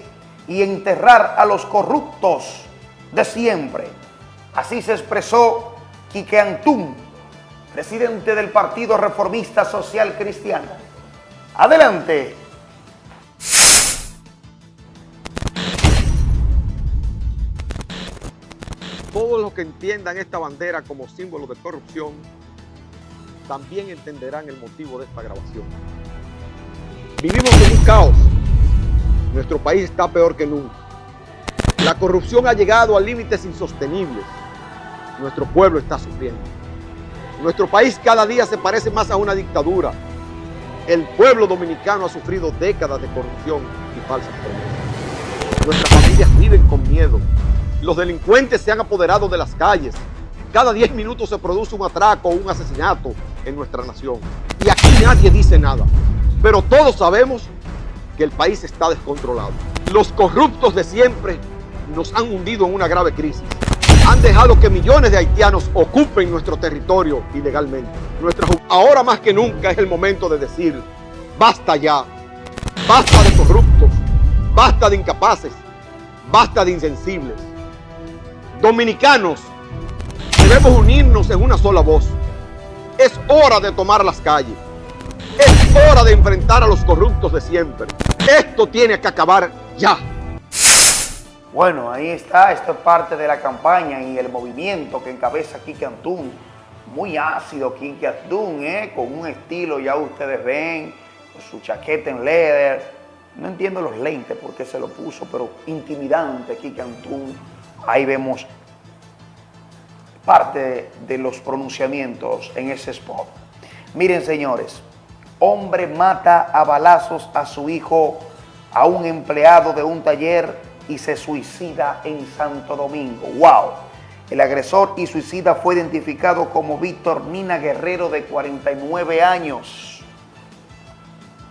y enterrar a los corruptos de siempre. Así se expresó Quique Antún, presidente del Partido Reformista Social Cristiano. Adelante. Todos los que entiendan esta bandera como símbolo de corrupción también entenderán el motivo de esta grabación. Vivimos en un caos. Nuestro país está peor que nunca. La corrupción ha llegado a límites insostenibles. Nuestro pueblo está sufriendo. Nuestro país cada día se parece más a una dictadura. El pueblo dominicano ha sufrido décadas de corrupción y falsas promesas. Nuestras familias viven con miedo. Los delincuentes se han apoderado de las calles. Cada 10 minutos se produce un atraco o un asesinato en nuestra nación. Y aquí nadie dice nada. Pero todos sabemos que el país está descontrolado. Los corruptos de siempre nos han hundido en una grave crisis. Han dejado que millones de haitianos ocupen nuestro territorio ilegalmente. Ahora más que nunca es el momento de decir, basta ya, basta de corruptos, basta de incapaces, basta de insensibles. Dominicanos, debemos unirnos en una sola voz. Es hora de tomar las calles. Es hora de enfrentar a los corruptos de siempre. Esto tiene que acabar ya. Bueno, ahí está, esto es parte de la campaña y el movimiento que encabeza Kike Antún. Muy ácido Kike Antún, ¿eh? con un estilo, ya ustedes ven, con su chaqueta en leather. No entiendo los lentes por qué se lo puso, pero intimidante Kike Antún. Ahí vemos parte de los pronunciamientos en ese spot. Miren, señores, hombre mata a balazos a su hijo, a un empleado de un taller y se suicida en Santo Domingo. ¡Wow! El agresor y suicida fue identificado como Víctor Nina Guerrero de 49 años,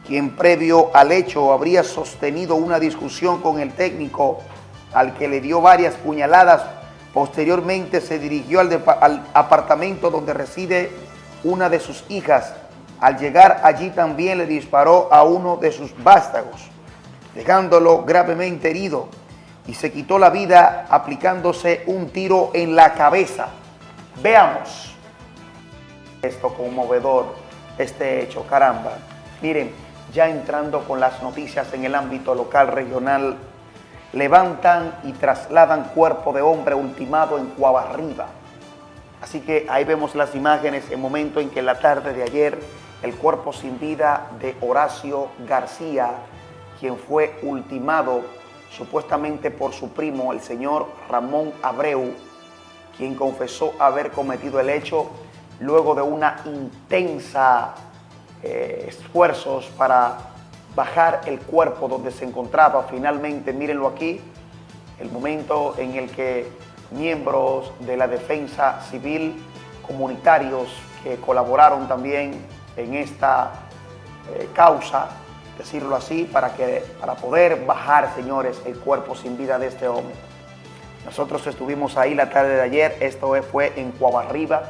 quien previo al hecho habría sostenido una discusión con el técnico al que le dio varias puñaladas. Posteriormente se dirigió al, apartamento donde reside una de sus hijas. Al llegar allí también le disparó a uno de sus vástagos, dejándolo gravemente herido y se quitó la vida aplicándose un tiro en la cabeza. Veamos esto conmovedor, este hecho, caramba. Miren, ya entrando con las noticias en el ámbito local, regional, levantan y trasladan cuerpo de hombre ultimado en Cuabarriba. Así que ahí vemos las imágenes, el momento en que en la tarde de ayer el cuerpo sin vida de Horacio García, quien fue ultimado supuestamente por su primo, el señor Ramón Abreu, quien confesó haber cometido el hecho luego de una intensa eh, esfuerzos para bajar el cuerpo donde se encontraba. Finalmente, mírenlo aquí, el momento en el que miembros de la defensa civil, comunitarios que colaboraron también en esta eh, causa, decirlo así, para, que, para poder bajar, señores, el cuerpo sin vida de este hombre. Nosotros estuvimos ahí la tarde de ayer, esto fue en Cuabarriba,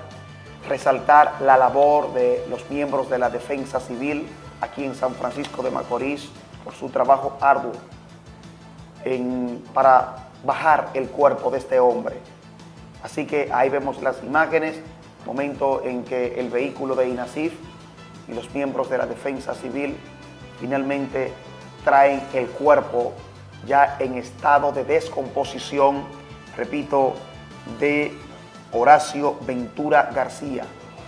resaltar la labor de los miembros de la defensa civil aquí en San Francisco de Macorís por su trabajo arduo para bajar el cuerpo de este hombre. Así que ahí vemos las imágenes, momento en que el vehículo de INASIF y los miembros de la defensa civil finalmente traen el cuerpo ya en estado de descomposición, repito, de Horacio Ventura García,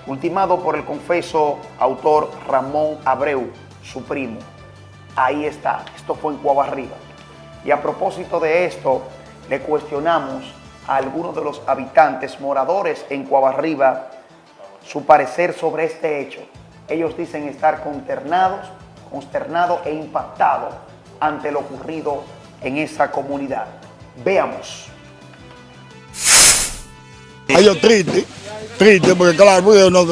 ultimado por el confeso autor Ramón Abreu, su primo. Ahí está, esto fue en Cuabarriba. Y a propósito de esto, le cuestionamos a algunos de los habitantes, moradores en Cuabarriba, su parecer sobre este hecho. Ellos dicen estar consternados consternado e impactado ante lo ocurrido en esa comunidad. Veamos. Ay, yo triste, triste, porque claro, porque no,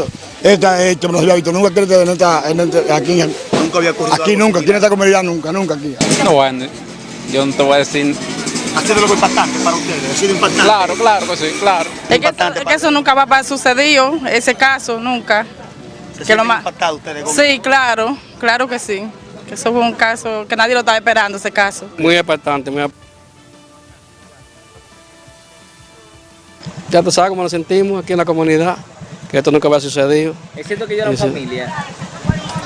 esta hecho no se había visto nunca en esta, en esta, aquí, en- Nunca había ocurrido aquí nunca, aquí en esta comunidad nunca, nunca aquí. No, bueno, yo no te voy a decir. Ha sido algo impactante para ustedes, ha sido impactante. Claro, claro que sí, claro. Es que, eso, es que eso nunca va a haber sucedido, ese caso, nunca. ¿Se Que lo más- impactados ustedes? con- Sí, claro, claro que sí. Que eso fue un caso que nadie lo estaba esperando, ese caso. Muy importante, muy Ya tú sabes cómo nos sentimos aquí en la comunidad, que esto nunca había sucedido. Es cierto que Sí, sí. familia.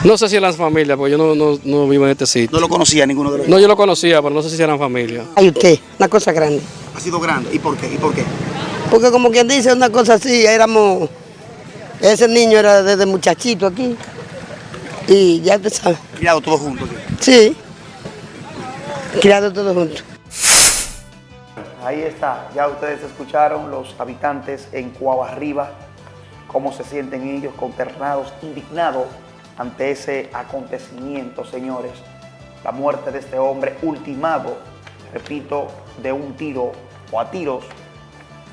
No sé si eran familia, porque yo no, no, no vivo en este sitio. No lo conocía ninguno de los No, yo lo conocía, pero no sé si eran familia. Ay, usted, una cosa grande. Ha sido grande. ¿Y por qué? ¿Y por qué? Porque como quien dice una cosa así, éramos, ese niño era desde muchachito aquí. Y ya te sabes. Criados todos juntos. Sí. Criados todos juntos. Ahí está, ya ustedes escucharon los habitantes en Cuabarriba, cómo se sienten ellos consternados, indignados ante ese acontecimiento, señores. La muerte de este hombre ultimado, repito, de un tiro o a tiros,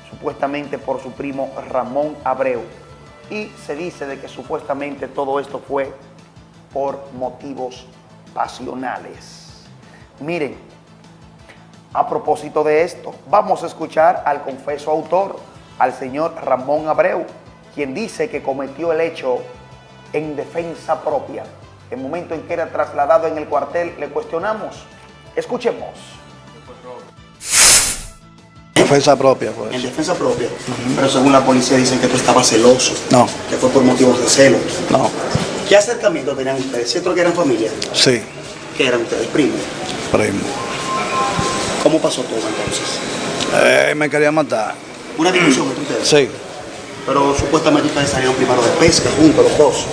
supuestamente por su primo Ramón Abreu. Y se dice de que supuestamente todo esto fue por motivos pasionales. Miren, a propósito de esto, vamos a escuchar al confeso autor, al señor Ramón Abreu, quien dice que cometió el hecho en defensa propia. El momento en que era trasladado en el cuartel, le cuestionamos. Escuchemos. Defensa propia, pues. En defensa propia. Pero según la policía dicen que tú estabas celoso. No, Que fue por motivos de celo. no, ¿Qué acercamiento tenían ustedes? ¿Cierto que eran familia? sí, ¿Qué eran ustedes? Primos. primo. ¿Cómo pasó todo entonces? Eh, me quería matar. Una discusión entre ustedes. Sí, Pero supuestamente ustedes salieron primero de pesca juntos los dos.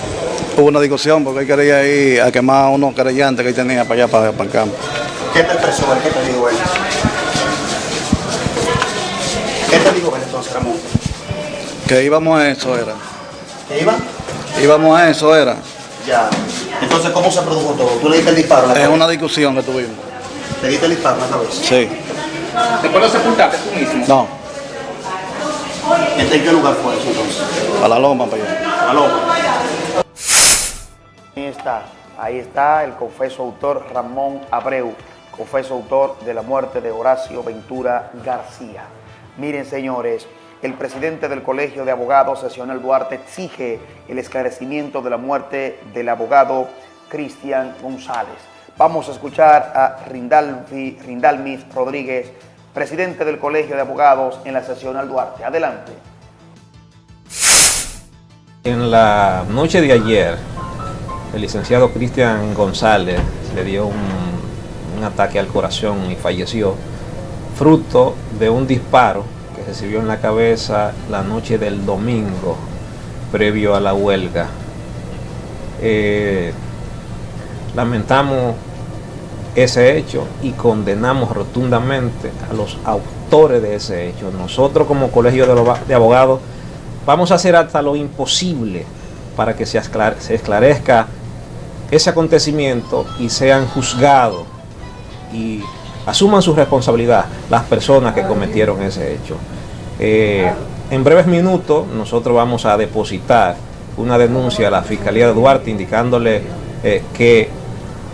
hubo una discusión porque él quería ir a quemar unos querellantes que él tenía para allá, para, para el campo. ¿Qué te expresó él? ¿Qué te dijo él? ¿Qué te dijo él entonces, Ramón? Que íbamos a eso, era. ¿Que iba? Íbamos a eso, era. Ya. Entonces, ¿cómo se produjo todo? ¿Tú le diste el disparo a la Es cabeza? una discusión que tuvimos. ¿Le diste el disparo a la cabeza? Sí, Después lo sepultaste tú mismo. no, ¿En qué lugar fue eso entonces? a la loma para allá. A la loma. Ahí está, ahí está el confeso autor Ramón Abreu, confeso autor de la muerte de Horacio Ventura García. Miren, señores, el presidente del Colegio de Abogados, Sesional Duarte, exige el esclarecimiento de la muerte del abogado Cristian González. Vamos a escuchar a Rindalfi, Rindalmis Rodríguez, presidente del Colegio de Abogados en la Sesional Duarte. Adelante. En la noche de ayer, el licenciado Cristian González le dio un, un ataque al corazón y falleció, fruto de un disparo que recibió en la cabeza la noche del domingo, previo a la huelga. Eh, lamentamos ese hecho y condenamos rotundamente a los autores de ese hecho. Nosotros como Colegio de Abo- de Abogados vamos a hacer hasta lo imposible para que se esclarezca ese acontecimiento y sean juzgados y asuman su responsabilidad las personas que cometieron ese hecho. Eh, en breves minutos nosotros vamos a depositar una denuncia a la Fiscalía de Duarte indicándole eh, que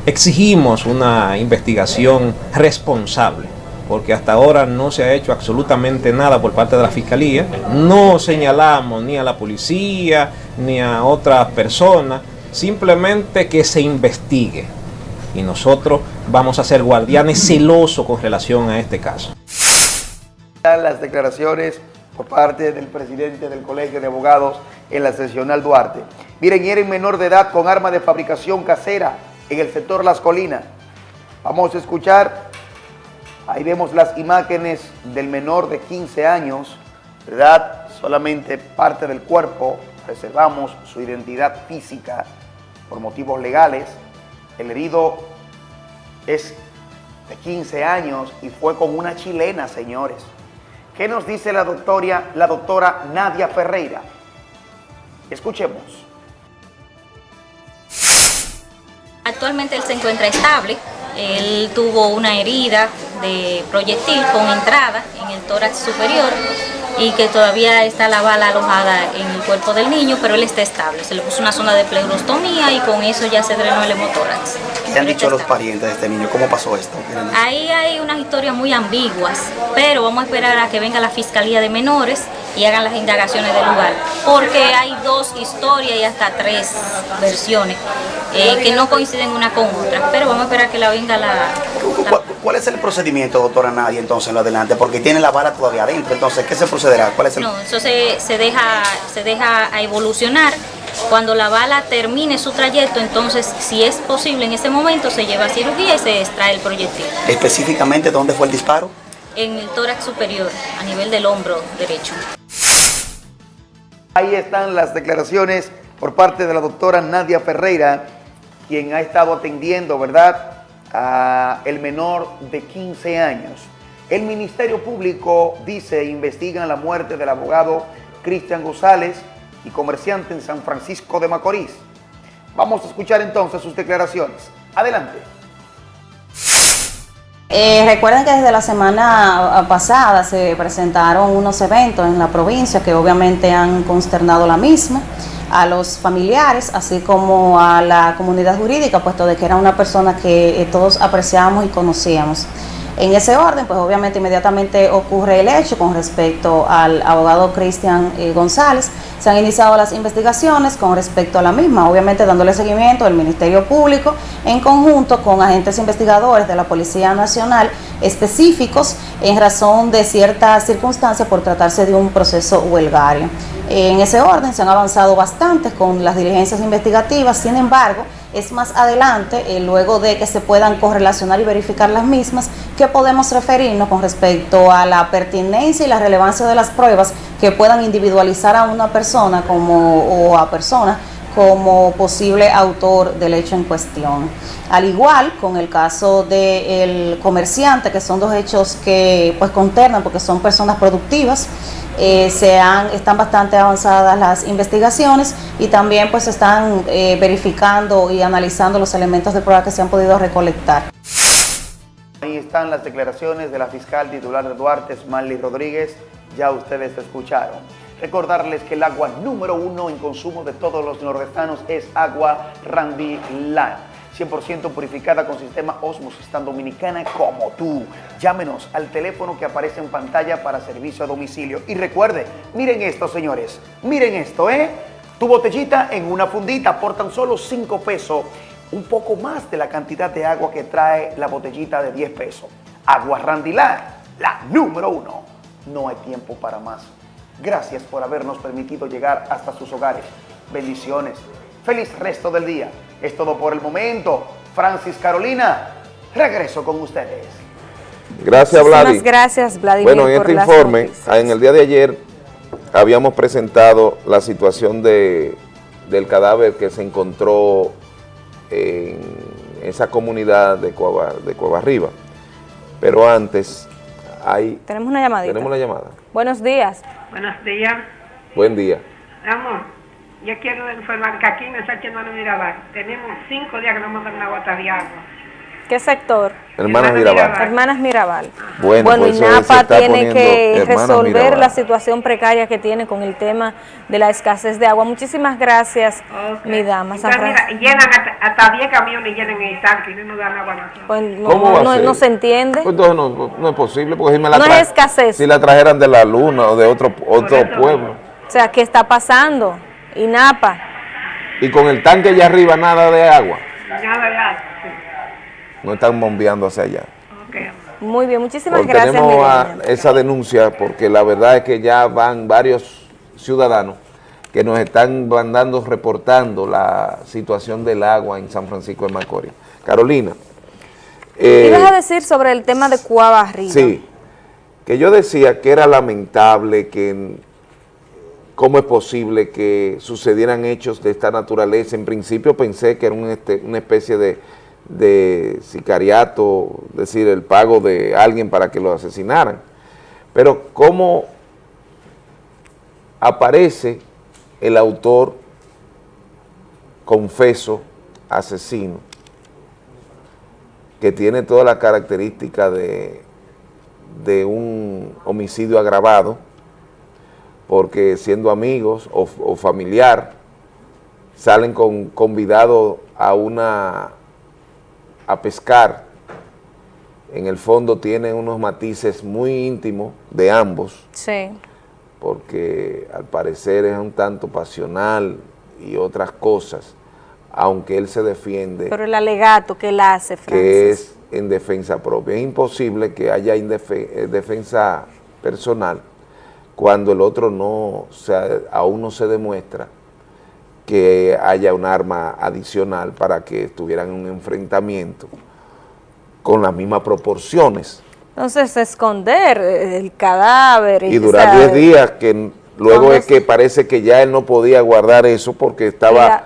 exigimos una investigación responsable, porque hasta ahora no se ha hecho absolutamente nada por parte de la Fiscalía. No señalamos ni a la policía ni a otras personas, simplemente que se investigue. Y nosotros vamos a ser guardianes celosos con relación a este caso. las declaraciones por parte del presidente del Colegio de Abogados en la seccional Duarte. Miren, era en menor de edad con arma de fabricación casera en el sector Las Colinas. Vamos a escuchar, ahí vemos las imágenes del menor de 15 años, ¿verdad? Solamente parte del cuerpo, reservamos su identidad física por motivos legales. El herido es de 15 años y fue con una chilena, señores. ¿Qué nos dice la doctora, la doctora Nadia Ferreira? Escuchemos. Actualmente él se encuentra estable. Él tuvo una herida de proyectil con entrada en el tórax superior y que todavía está la bala alojada en el cuerpo del niño, pero él está estable. Se le puso una zona de pleurostomía y con eso ya se drenó el hemotórax. ¿Qué han dicho los parientes de este niño? ¿Cómo pasó esto? Ahí hay unas historias muy ambiguas, pero vamos a esperar a que venga la Fiscalía de Menores y hagan las indagaciones del lugar, porque hay dos historias y hasta tres versiones eh, que no coinciden una con otra, pero vamos a esperar que la venga la... ¿Cuál, cuál es el procedimiento, doctora Nadia, entonces en lo adelante? Porque tiene la bala todavía adentro, entonces, ¿qué se procederá? ¿Cuál es el...? No, eso se, se deja, se deja a evolucionar. Cuando la bala termine su trayecto, entonces, si es posible en ese momento, se lleva a cirugía y se extrae el proyectil. Específicamente, ¿dónde fue el disparo? En el tórax superior, a nivel del hombro derecho. Ahí están las declaraciones por parte de la doctora Nadia Ferreira, quien ha estado atendiendo, ¿verdad?, a el menor de 15 años. El Ministerio Público dice investigan la muerte del abogado Cristian González y comerciante en San Francisco de Macorís. Vamos a escuchar entonces sus declaraciones. Adelante. Eh, recuerden que desde la semana pasada se presentaron unos eventos en la provincia que obviamente han consternado la misma a los familiares, así como a la comunidad jurídica, puesto de que era una persona que eh, todos apreciábamos y conocíamos. En ese orden, pues obviamente inmediatamente ocurre el hecho con respecto al abogado Cristian eh, González. Se han iniciado las investigaciones con respecto a la misma, obviamente dándole seguimiento al Ministerio Público en conjunto con agentes investigadores de la Policía Nacional específicos en razón de ciertas circunstancias por tratarse de un proceso huelgario. En ese orden se han avanzado bastante con las diligencias investigativas, sin embargo, es más adelante, eh, luego de que se puedan correlacionar y verificar las mismas, que podemos referirnos con respecto a la pertinencia y la relevancia de las pruebas que puedan individualizar a una persona como, o a personas como posible autor del hecho en cuestión. Al igual con el caso del comerciante, que son dos hechos que pues conternan porque son personas productivas, eh, se han, están bastante avanzadas las investigaciones y también pues están eh, verificando y analizando los elementos de prueba que se han podido recolectar. Ahí están las declaraciones de la fiscal titular de Duarte, Smiley Rodríguez, ya ustedes escucharon. Recordarles que el agua número uno en consumo de todos los nordestanos es agua Randy Land. 100% purificada con sistema Osmosis tan dominicana como tú. Llámenos al teléfono que aparece en pantalla para servicio a domicilio. Y recuerde, miren esto, señores. Miren esto, ¿eh? Tu botellita en una fundita por tan solo 5 pesos. Un poco más de la cantidad de agua que trae la botellita de 10 pesos. Agua Randilá, la número uno. No hay tiempo para más. Gracias por habernos permitido llegar hasta sus hogares. Bendiciones. Feliz resto del día. Es todo por el momento. Francis Carolina, regreso con ustedes. Gracias, Muchísimas Vladi. gracias, Vladimir, Bueno, en este informe, noticias. en el día de ayer, habíamos presentado la situación de, del cadáver que se encontró en esa comunidad de Cueva, de Cueva Arriba. Pero antes, hay... Tenemos una llamadita. Tenemos la llamada. Buenos días. Buenos días. Buen día. Amor, yo quiero informar que aquí en el Sánchez Manuel Mirabal tenemos cinco días que no mandan una gota de agua. ¿Qué sector? Hermanas Mirabal. Hermanas Mirabal. Bueno, Bueno, pues y eso se NAPA está tiene que resolver Mirabal. la situación precaria que tiene con el tema de la escasez de agua. Muchísimas gracias, mi dama. Entonces, mira, llenan hasta, hasta 10 camiones llenan el tanque y no nos dan agua a. Pues no, ¿Cómo va a no- ser? no se entiende. Pues entonces no, no es posible, porque si me la No es escasez. Si la trajeran de la luna o de otro, otro pueblo. O sea, ¿qué está pasando? Y NAPA. Y con el tanque allá arriba nada de agua. Nada de agua. No están bombeando hacia allá. Muy bien, muchísimas Porque gracias, tenemos a- esa denuncia porque la verdad es que ya van varios ciudadanos que nos están mandando, reportando la situación del agua en San Francisco de Macorís. Carolina. eh, Ibas a decir sobre el tema de Cuava Arriba. Sí, que yo decía que era lamentable que cómo es posible que sucedieran hechos de esta naturaleza. En principio pensé que era este- una especie de, sicariato, es decir, el pago de alguien para que lo asesinaran. Pero cómo aparece el autor confeso, asesino, que tiene todas las características de un homicidio agravado, porque siendo amigos o, o familiar, salen con convidado a una a pescar, en el fondo tienen unos matices muy íntimos de ambos, Sí. porque al parecer es un tanto pasional y otras cosas, aunque él se defiende Pero el alegato que él hace, Francis. que es en defensa propia. Es imposible que haya eh, defensa personal cuando el otro no, se, aún no se demuestra que haya un arma adicional para que estuvieran en un enfrentamiento con las mismas proporciones. Entonces, esconder el cadáver. Y o durar sea, 10 días, que luego ¿Dónde es que parece que ya él no podía guardar eso porque estaba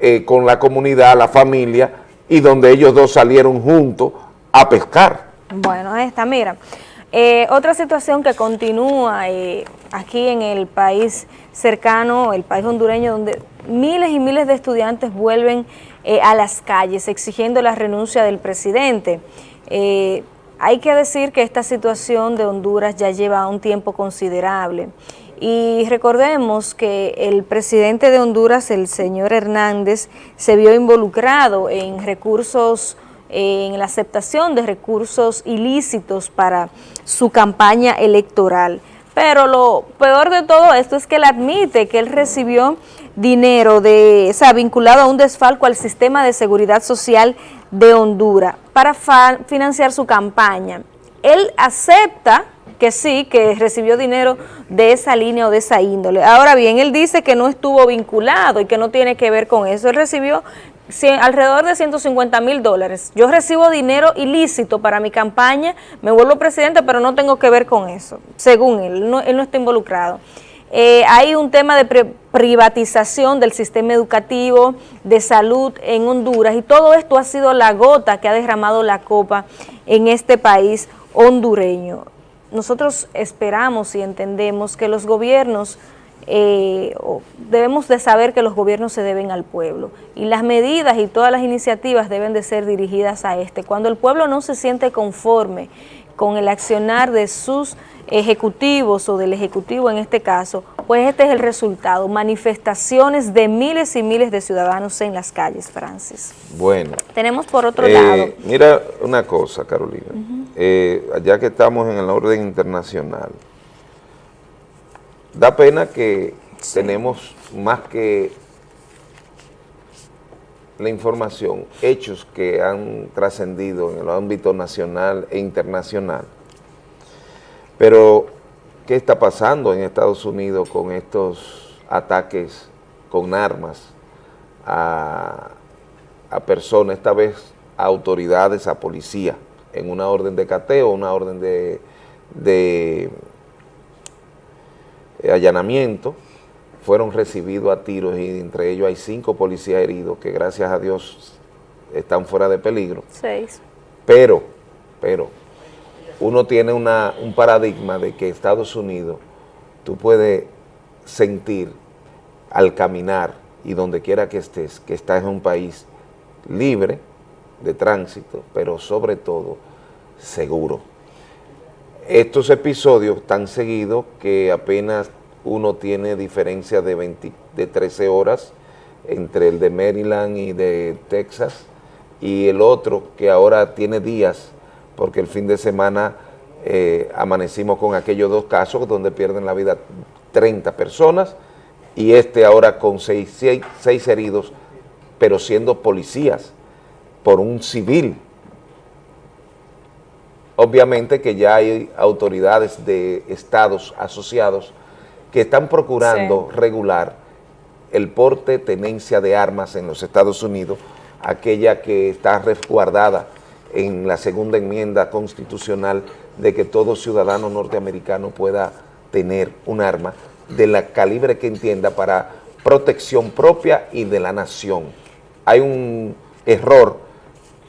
eh, con la comunidad, la familia, y donde ellos dos salieron juntos a pescar. Bueno, ahí está, mira. Eh, otra situación que continúa eh, aquí en el país cercano, el país hondureño, donde miles y miles de estudiantes vuelven eh, a las calles exigiendo la renuncia del presidente. Hay que decir que esta situación de Honduras ya lleva un tiempo considerable. Y recordemos que el presidente de Honduras, el señor Hernández, se vio involucrado en recursos en la aceptación de recursos ilícitos para su campaña electoral. Pero lo peor de todo esto es que él admite que él recibió dinero de, o sea, vinculado a un desfalco al sistema de seguridad social de Honduras para financiar su campaña. Él acepta que sí, que recibió dinero de esa línea o de esa índole. Ahora bien, él dice que no estuvo vinculado y que no tiene que ver con eso. Él recibió alrededor de 150 mil dólares. Yo recibo dinero ilícito para mi campaña, me vuelvo presidente, pero no tengo que ver con eso, según él, él no está involucrado. Eh, hay un tema de pri- privatización del sistema educativo, de salud en Honduras, y todo esto ha sido la gota que ha derramado la copa en este país hondureño. Nosotros esperamos y entendemos que los gobiernos eh, debemos de saber que los gobiernos se deben al pueblo y las medidas y todas las iniciativas deben de ser dirigidas a este. Cuando el pueblo no se siente conforme con el accionar de sus ejecutivos o del ejecutivo en este caso, pues este es el resultado, manifestaciones de miles y miles de ciudadanos en las calles, Francis. Bueno. Tenemos por otro Eh, lado, Mira una cosa, Carolina. Eh, ya que estamos en el orden internacional, da pena que tenemos más que la información, hechos que han trascendido en el ámbito nacional e internacional. Pero, ¿qué está pasando en Estados Unidos con estos ataques con armas a, a personas, esta vez a autoridades, a policía, en una orden de cateo, una orden de, de allanamiento, fueron recibidos a tiros y entre ellos hay cinco policías heridos que gracias a Dios están fuera de peligro. seis. Pero, pero, uno tiene una, un paradigma de que Estados Unidos, tú puedes sentir al caminar y donde quiera que estés, que estás en un país libre de tránsito, pero sobre todo seguro. Estos episodios tan seguidos que apenas uno tiene diferencia de, 20 de 13 horas entre el de Maryland y de Texas y el otro que ahora tiene días porque el fin de semana eh, amanecimos con aquellos dos casos donde pierden la vida 30 personas y este ahora con seis, seis- seis heridos, pero siendo policías por un civil. Obviamente que ya hay autoridades de estados asociados que están procurando regular el porte, tenencia de armas en los Estados Unidos, aquella que está resguardada en la segunda enmienda constitucional de que todo ciudadano norteamericano pueda tener un arma de la calibre que entienda para protección propia y de la nación. Hay un error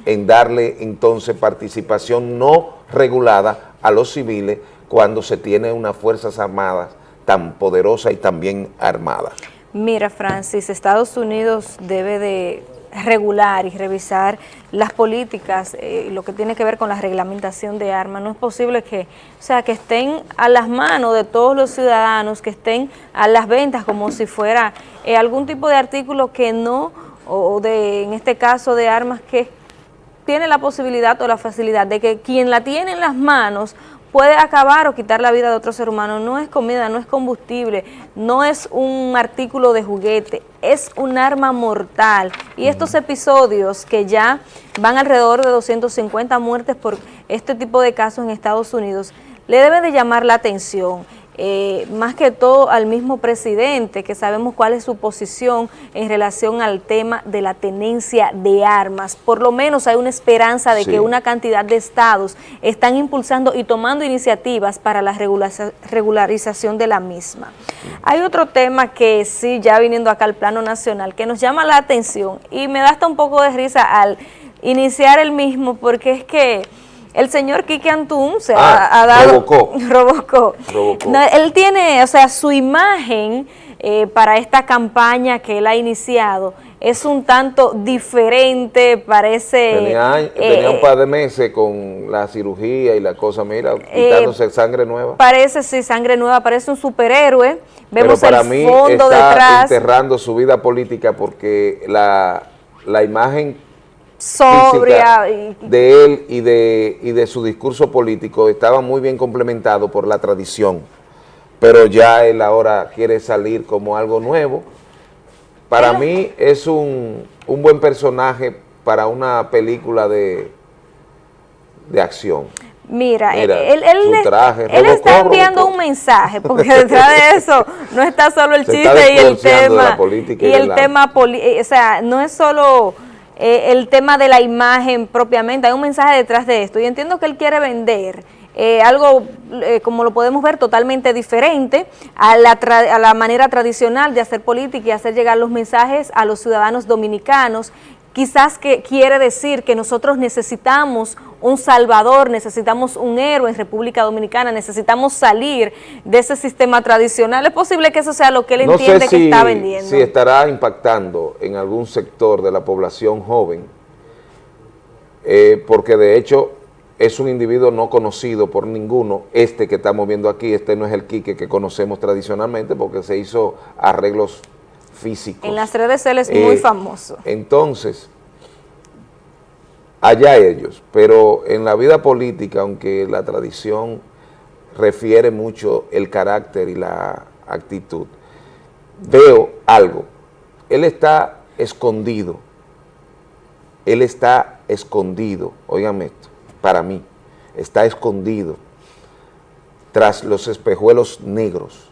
en darle entonces participación no regulada a los civiles cuando se tiene unas Fuerzas Armadas tan poderosas y tan bien armadas. Mira, Francis, Estados Unidos debe de regular y revisar las políticas, eh, lo que tiene que ver con la reglamentación de armas. No es posible que, o sea, que estén a las manos de todos los ciudadanos, que estén a las ventas como si fuera eh, algún tipo de artículo que no, o de, en este caso, de armas que tiene la posibilidad o la facilidad de que quien la tiene en las manos puede acabar o quitar la vida de otro ser humano. No es comida, no es combustible, no es un artículo de juguete, es un arma mortal. Y estos episodios que ya van alrededor de 250 muertes por este tipo de casos en Estados Unidos, le debe de llamar la atención. Eh, más que todo al mismo presidente, que sabemos cuál es su posición en relación al tema de la tenencia de armas. Por lo menos hay una esperanza de que una cantidad de estados están impulsando y tomando iniciativas para la regularización de la misma. Hay otro tema que sí, ya viniendo acá al plano nacional, que nos llama la atención y me da hasta un poco de risa al iniciar el mismo, porque es que el señor Quique Antún se ah, ha, dado... Robocó. Robocó. él tiene, o sea, su imagen eh, para esta campaña que él ha iniciado es un tanto diferente, parece... Tenía, eh, un par de meses con la cirugía y la cosa, mira, eh, quitándose sangre nueva. Parece, sí, sangre nueva, parece un superhéroe. Vemos Pero para el mí fondo está detrás. enterrando su vida política porque la, la imagen sobria de él y de, y de su discurso político estaba muy bien complementado por la tradición, pero ya él ahora quiere salir como algo nuevo. Para mí es un, un buen personaje para una película de, de acción. Mira, Mira, él, él, traje, está enviando un mensaje, porque detrás de eso no está solo el Se chiste y el tema, la y y el del tema, eh, o sea, no es solo eh, el tema de la imagen propiamente, hay un mensaje detrás de esto, y entiendo que él quiere vender eh, algo, eh, como lo podemos ver, totalmente diferente a la, tra- a la manera tradicional de hacer política y hacer llegar los mensajes a los ciudadanos dominicanos, quizás que quiere decir que nosotros necesitamos un salvador, necesitamos un héroe en República Dominicana, necesitamos salir de ese sistema tradicional. Es posible que eso sea lo que él No entiende si, que está vendiendo. si estará impactando en algún sector de la población joven, eh, porque de hecho es un individuo no conocido por ninguno, este que estamos viendo aquí, este no es el Quique que conocemos tradicionalmente porque se hizo arreglos físicos. en las redes él es muy Eh, famoso. Entonces, allá ellos, pero en la vida política, aunque la tradición refiere mucho el carácter y la actitud, veo algo. Él está escondido. Él está escondido, óigame esto, para mí, está escondido tras los espejuelos negros.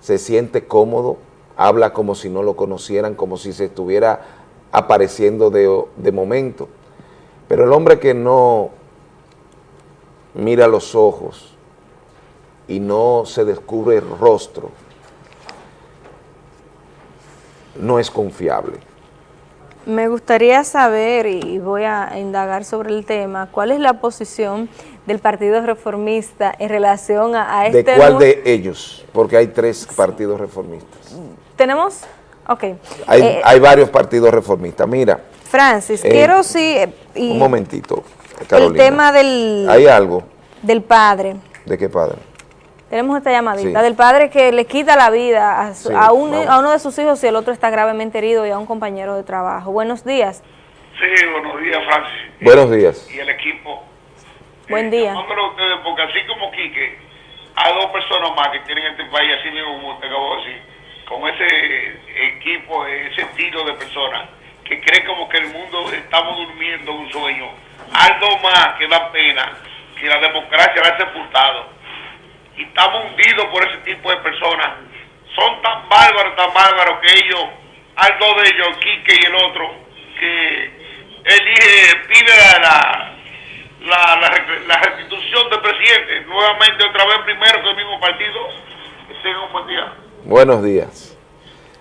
Se siente cómodo, habla como si no lo conocieran, como si se estuviera apareciendo de, de momento. Pero el hombre que no mira los ojos y no se descubre el rostro, no es confiable. Me gustaría saber, y voy a indagar sobre el tema, cuál es la posición del Partido Reformista en relación a, a ¿De este... cuál nu- de ellos? Porque hay tres partidos reformistas. ¿Tenemos? Ok. Hay, Eh, hay varios partidos reformistas. Mira, Francis, eh, quiero sí... eh, un momentito, el Carolina. tema del, ¿Hay algo? del padre. ¿De qué padre? Tenemos esta llamadita Sí. del padre que le quita la vida a, su- Sí, a, un- a uno de sus hijos y el otro está gravemente herido y a un compañero de trabajo. Buenos días. Sí, buenos días, Francis. Buenos días. Y el equipo. Buen día. Ustedes, porque así como Quique, hay dos personas más que tienen este país, así mismo como usted acabó de decir, con ese equipo, ese estilo de personas, que cree como que el mundo estamos durmiendo un sueño. Algo más que da pena, que la democracia la ha sepultado. Y estamos hundidos por ese tipo de personas. Son tan bárbaros, tan bárbaros que ellos, dos de ellos, Quique y el otro, que elige, pide la, la, la, la- restitución del presidente, nuevamente otra vez primero que el mismo partido. Que tengan un buen día. Buenos días.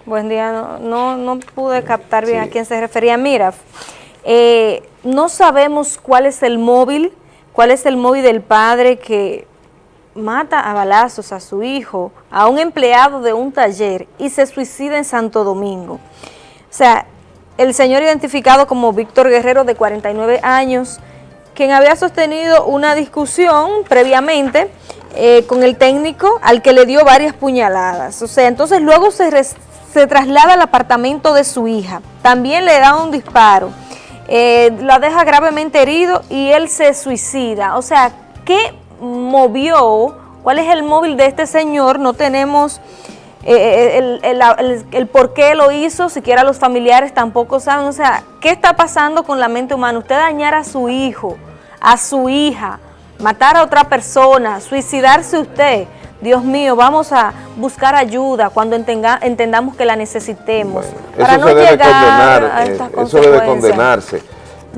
Buen día, no, no, no pude captar bien a quién se refería. Mira, eh, no sabemos cuál es el móvil, cuál es el móvil del padre que mata a balazos a su hijo, a un empleado de un taller y se suicida en Santo Domingo. O sea, el señor identificado como Víctor Guerrero de 49 años, quien había sostenido una discusión previamente eh, con el técnico al que le dio varias puñaladas. O sea, entonces luego se, traslada al apartamento de su hija. También le da un disparo. Eh, la deja gravemente herido y él se suicida. O sea, ¿qué movió? ¿Cuál es el móvil de este señor? No tenemos eh, el, el, el, por qué lo hizo, siquiera los familiares tampoco saben. O sea, ¿qué está pasando con la mente humana? Usted dañar a su hijo, a su hija, matar a otra persona, suicidarse usted. Dios mío, vamos a buscar ayuda cuando entendamos que la necesitemos. para no debe llegar condenar, a eh, estas eso debe condenarse.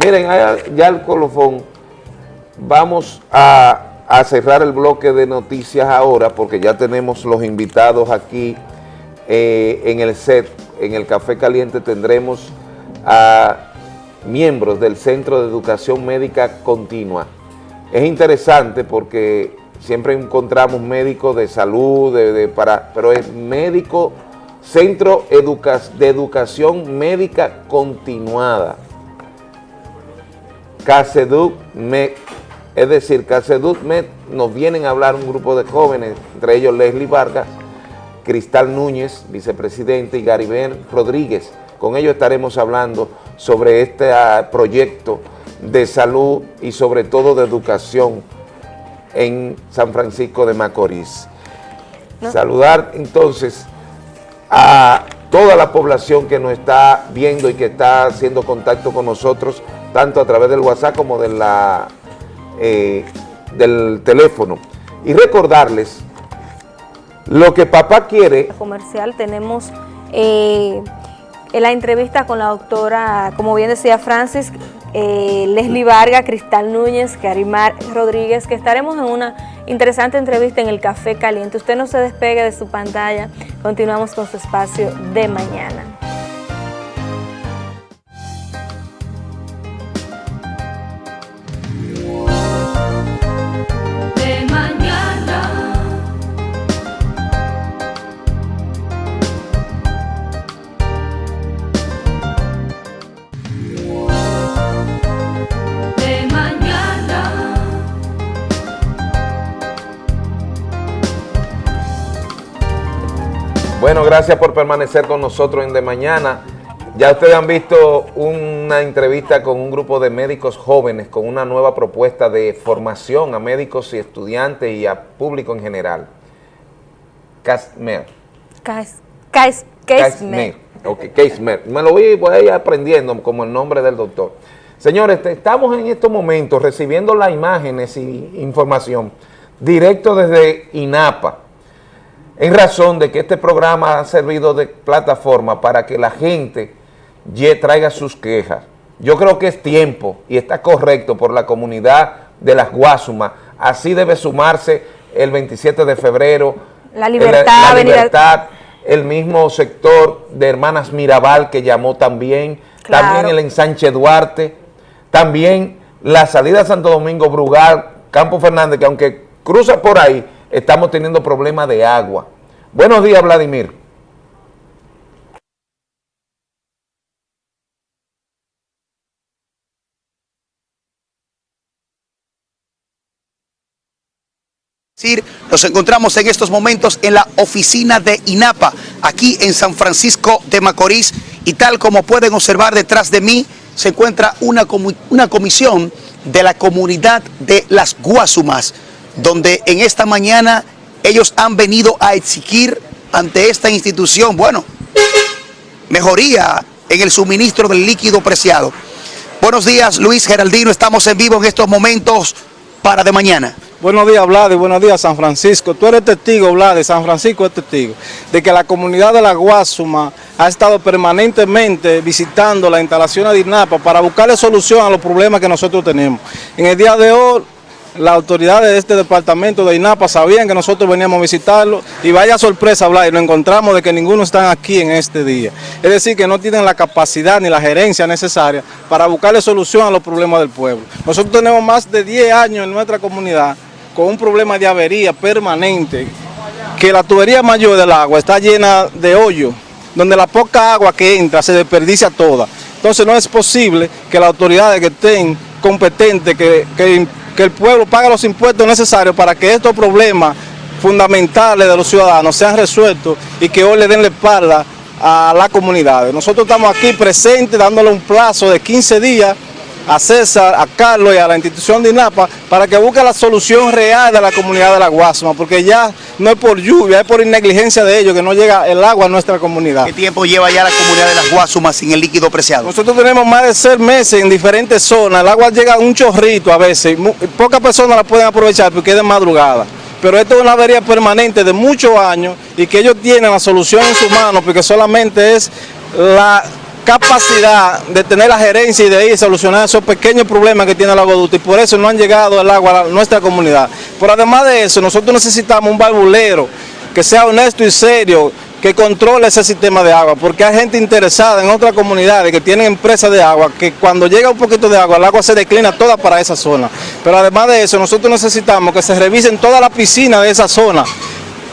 Miren, ya el colofón, vamos a, a, cerrar el bloque de noticias ahora porque ya tenemos los invitados aquí eh, en el set, en el Café Caliente tendremos a miembros del Centro de Educación Médica Continua. Es interesante porque siempre encontramos médicos de salud, de, para, pero es médico, Centro de Educación Médica Continuada, CASEDUC MED, es decir, CASEDUC MED nos vienen a hablar un grupo de jóvenes, entre ellos Leslie Vargas, Cristal Núñez, vicepresidente, y Garibel Rodríguez. Con ellos estaremos hablando sobre este ah, proyecto de salud y sobre todo de educación en San Francisco de Macorís. Saludar entonces a toda la población que nos está viendo y que está haciendo contacto con nosotros, tanto a través del WhatsApp como de la, eh, del teléfono. Y recordarles lo que papá quiere. Comercial tenemos eh, la entrevista con la doctora, como bien decía Francis, eh, Leslie Vargas, Cristal Núñez, Karimar Rodríguez, que estaremos en una interesante entrevista en el Café Caliente. Usted no se despegue de su pantalla, continuamos con su espacio de mañana. Bueno, gracias por permanecer con nosotros en De Mañana. Ya ustedes han visto una entrevista con un grupo de médicos jóvenes con una nueva propuesta de formación a médicos y estudiantes y a público en general. Casmer. Casmer. Ok, Casmer. Me lo voy, voy a ir aprendiendo como el nombre del doctor. Señores, estamos en estos momentos recibiendo las imágenes y información directo desde INAPA en razón de que este programa ha servido de plataforma para que la gente traiga sus quejas. Yo creo que es tiempo y está correcto por la comunidad de las Guasumas. Así debe sumarse el 27 de febrero. La libertad. La, libertad, el mismo sector de Hermanas Mirabal que llamó también. También el ensanche Duarte. También la salida a Santo Domingo, Brugal, Campo Fernández, que aunque cruza por ahí, estamos teniendo problemas de agua. Buenos días, Vladimir. Nos encontramos en estos momentos en la oficina de INAPA, aquí en San Francisco de Macorís, y tal como pueden observar detrás de mí, se encuentra una, comisión de la comunidad de las Guasumas, donde en esta mañana ellos han venido a exigir ante esta institución, bueno, mejoría en el suministro del líquido preciado. Buenos días, Luis Geraldino, estamos en vivo en estos momentos para de mañana. Buenos días, Vlad, y buenos días, San Francisco. Tú eres testigo, Vlad, de San Francisco es testigo, de que la comunidad de la Guasuma ha estado permanentemente visitando la instalación de INAPA para buscarle solución a los problemas que nosotros tenemos. En el día de hoy, las autoridades de este departamento de INAPA sabían que nosotros veníamos a visitarlo y vaya sorpresa hablar y lo encontramos de que ninguno está aquí en este día. Es decir, que no tienen la capacidad ni la gerencia necesaria para buscarle solución a los problemas del pueblo. Nosotros tenemos más de 10 años en nuestra comunidad con un problema de avería permanente, que la tubería mayor del agua está llena de hoyo, donde la poca agua que entra se desperdicia toda. Entonces no es posible que las autoridades que estén competentes, que, que, que el pueblo pague los impuestos necesarios para que estos problemas fundamentales de los ciudadanos sean resueltos y que hoy le den la espalda a la comunidad. Nosotros estamos aquí presentes dándole un plazo de 15 días a César, a Carlos y a la institución de INAPA para que busque la solución real de la comunidad de la Guasuma, porque ya no es por lluvia, es por negligencia de ellos que no llega el agua a nuestra comunidad. ¿Qué tiempo lleva ya la comunidad de las Guasumas sin el líquido preciado? Nosotros tenemos más de seis meses en diferentes zonas, el agua llega a un chorrito a veces, pocas personas la pueden aprovechar porque es de madrugada. Pero esto es una avería permanente de muchos años y que ellos tienen la solución en sus manos porque solamente es la capacidad de tener la gerencia y de ir a solucionar esos pequeños problemas que tiene el aguaducto y por eso no han llegado el agua a nuestra comunidad. Pero además de eso, nosotros necesitamos un barbulero que sea honesto y serio, que controle ese sistema de agua, porque hay gente interesada en otras comunidades que tienen empresas de agua, que cuando llega un poquito de agua, el agua se declina toda para esa zona. Pero además de eso, nosotros necesitamos que se revisen todas las piscinas de esa zona,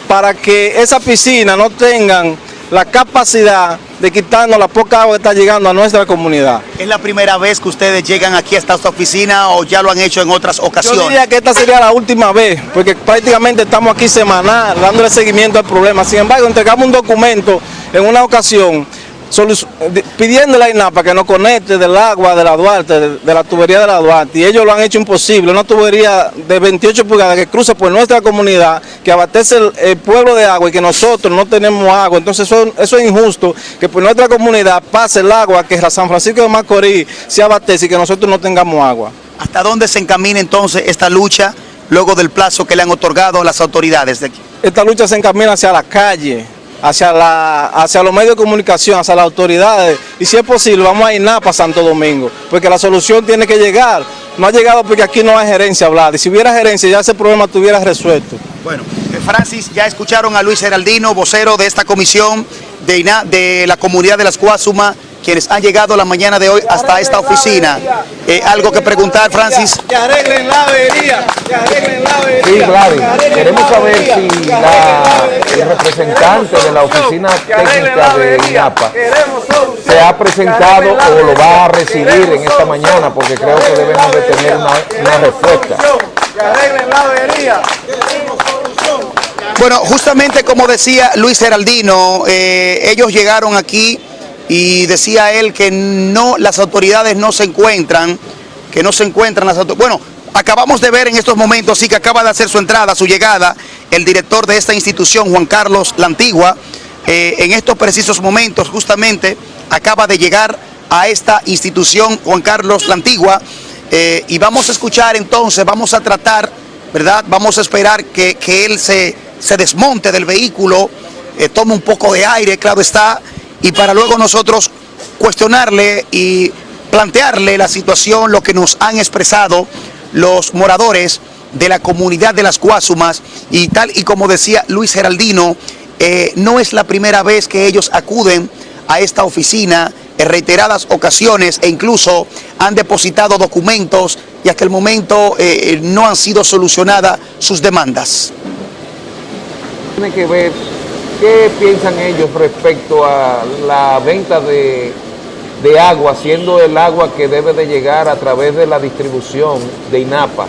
para que esas piscinas no tengan la capacidad de quitarnos la poca agua que está llegando a nuestra comunidad. ¿Es la primera vez que ustedes llegan aquí hasta esta oficina o ya lo han hecho en otras Yo ocasiones? diría que esta sería la última vez, porque prácticamente estamos aquí semanal dándole seguimiento al problema. Sin embargo, entregamos un documento en una ocasión pidiéndole a INAPA que nos conecte del agua de la Duarte, de, de la tubería de la Duarte, y ellos lo han hecho imposible. Una tubería de 28 pulgadas que cruza por nuestra comunidad, que abastece el, el pueblo de agua y que nosotros no tenemos agua. Entonces eso, eso es injusto, que por nuestra comunidad pase el agua, que San Francisco de Macorís se abastece y que nosotros no tengamos agua. ¿Hasta dónde se encamina entonces esta lucha luego del plazo que le han otorgado las autoridades de aquí? esta lucha se encamina hacia la calle, hacia, la, hacia los medios de comunicación, hacia las autoridades. Y si es posible, vamos a ir nada para Santo Domingo, porque la solución tiene que llegar. No ha llegado porque aquí no hay gerencia hablar. Y si hubiera gerencia, ya ese problema estuviera resuelto. Bueno, eh, Francis, ya escucharon a Luis Heraldino, vocero de esta comisión de, INA- de la comunidad de las Cuásuma, quienes han llegado la mañana de hoy hasta esta oficina. Eh, ¿Algo que preguntar, Francis? Que arreglen la avería, que arreglen la avería. Sí, Gladys, queremos saber si la- el representante de la oficina técnica de INAPA se ha presentado o lo va a recibir en esta mañana, porque creo que debemos de tener una, una respuesta. Que arreglen la avería. Bueno, justamente como decía Luis Heraldino, eh, ellos llegaron aquí y decía él que no, las autoridades no se encuentran, que no se encuentran las autoridades. Bueno, acabamos de ver en estos momentos, sí que acaba de hacer su entrada, su llegada, el director de esta institución, Juan Carlos La Antigua, eh, en estos precisos momentos justamente acaba de llegar a esta institución, Juan Carlos La Antigua, eh, y vamos a escuchar entonces, vamos a tratar, ¿verdad? Vamos a esperar que, que él se, se desmonte del vehículo, eh, tome un poco de aire, claro está, y para luego nosotros cuestionarle y plantearle la situación, lo que nos han expresado los moradores de la comunidad de las Cuásumas y tal y como decía Luis Geraldino, eh, no es la primera vez que ellos acuden a esta oficina en reiteradas ocasiones e incluso han depositado documentos y hasta el momento eh, no han sido solucionadas sus demandas. Tiene que ver qué piensan ellos respecto a la venta de, de agua, siendo el agua que debe de llegar a través de la distribución de INAPA.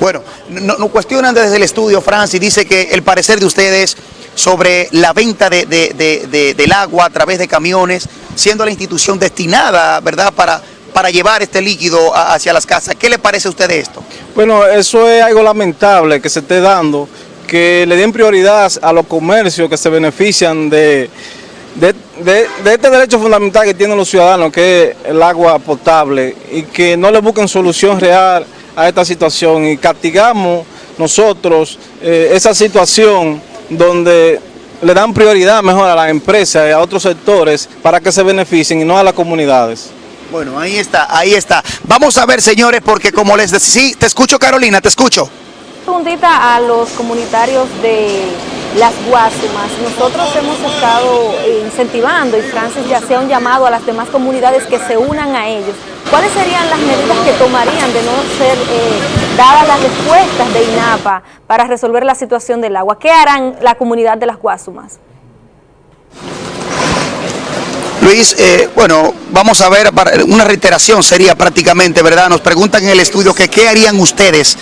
Bueno, no- nos cuestionan desde el estudio, Francis, dice que el parecer de ustedes sobre la venta de- de- de- del agua a través de camiones, siendo la institución destinada, ¿verdad?, para, para llevar este líquido hacia las casas. ¿Qué le parece a usted de esto? Bueno, eso es algo lamentable que se esté dando, que le den prioridad a los comercios que se benefician de- de este derecho fundamental que tienen los ciudadanos, que es el agua potable, y que no le busquen solución real a esta situación y castigamos nosotros eh, esa situación donde le dan prioridad mejor a las empresas y a otros sectores para que se beneficien y no a las comunidades. Bueno, ahí está, ahí está. Vamos a ver, señores, porque como les decía, sí, te escucho, Carolina, te escucho. preguntita a los comunitarios de las Guasumas. Nosotros hemos estado incentivando y Francis ya hacía un llamado a las demás comunidades que se unan a ellos. ¿Cuáles serían las medidas que tomarían de no ser eh, dadas las respuestas de INAPA para resolver la situación del agua? ¿Qué harán la comunidad de las Guasumas? Luis, eh, bueno, vamos a ver, una reiteración sería prácticamente, ¿verdad? Nos preguntan en el estudio que qué harían ustedes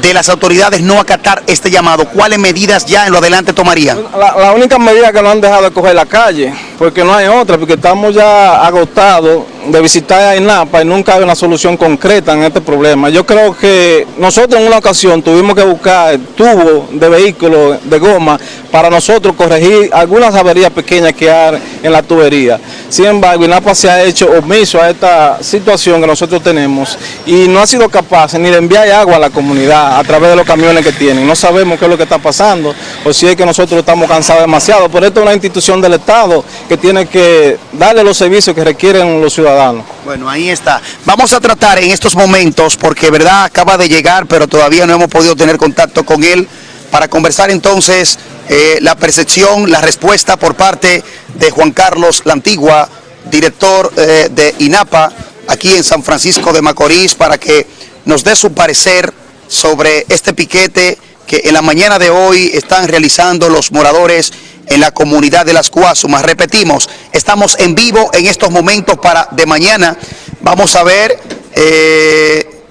de las autoridades no acatar este llamado. ¿Cuáles medidas ya en lo adelante tomarían? La, única medida que nos han dejado es coger la calle, porque no hay otra, porque estamos ya agotados de visitar a INAPA y nunca hay una solución concreta en este problema. Yo creo que nosotros en una ocasión tuvimos que buscar tubos de vehículos de goma para nosotros corregir algunas averías pequeñas que hay en la tubería. Sin embargo, INAPA se ha hecho omiso a esta situación que nosotros tenemos y no ha sido capaz ni de enviar agua a la comunidad a través de los camiones que tienen. No sabemos qué es lo que está pasando o si es que nosotros estamos cansados demasiado. Por esto es una institución del Estado que tiene que darle los servicios que requieren los ciudadanos. Bueno, ahí está. Vamos a tratar en estos momentos, porque verdad acaba de llegar, pero todavía no hemos podido tener contacto con él, para conversar entonces eh, la percepción, la respuesta por parte de Juan Carlos La Antigua, director eh, de INAPA, aquí en San Francisco de Macorís, para que nos dé su parecer sobre este piquete que en la mañana de hoy están realizando los moradores en la comunidad de las Cuasumas. Repetimos, estamos en vivo en estos momentos para de mañana. Vamos a ver eh,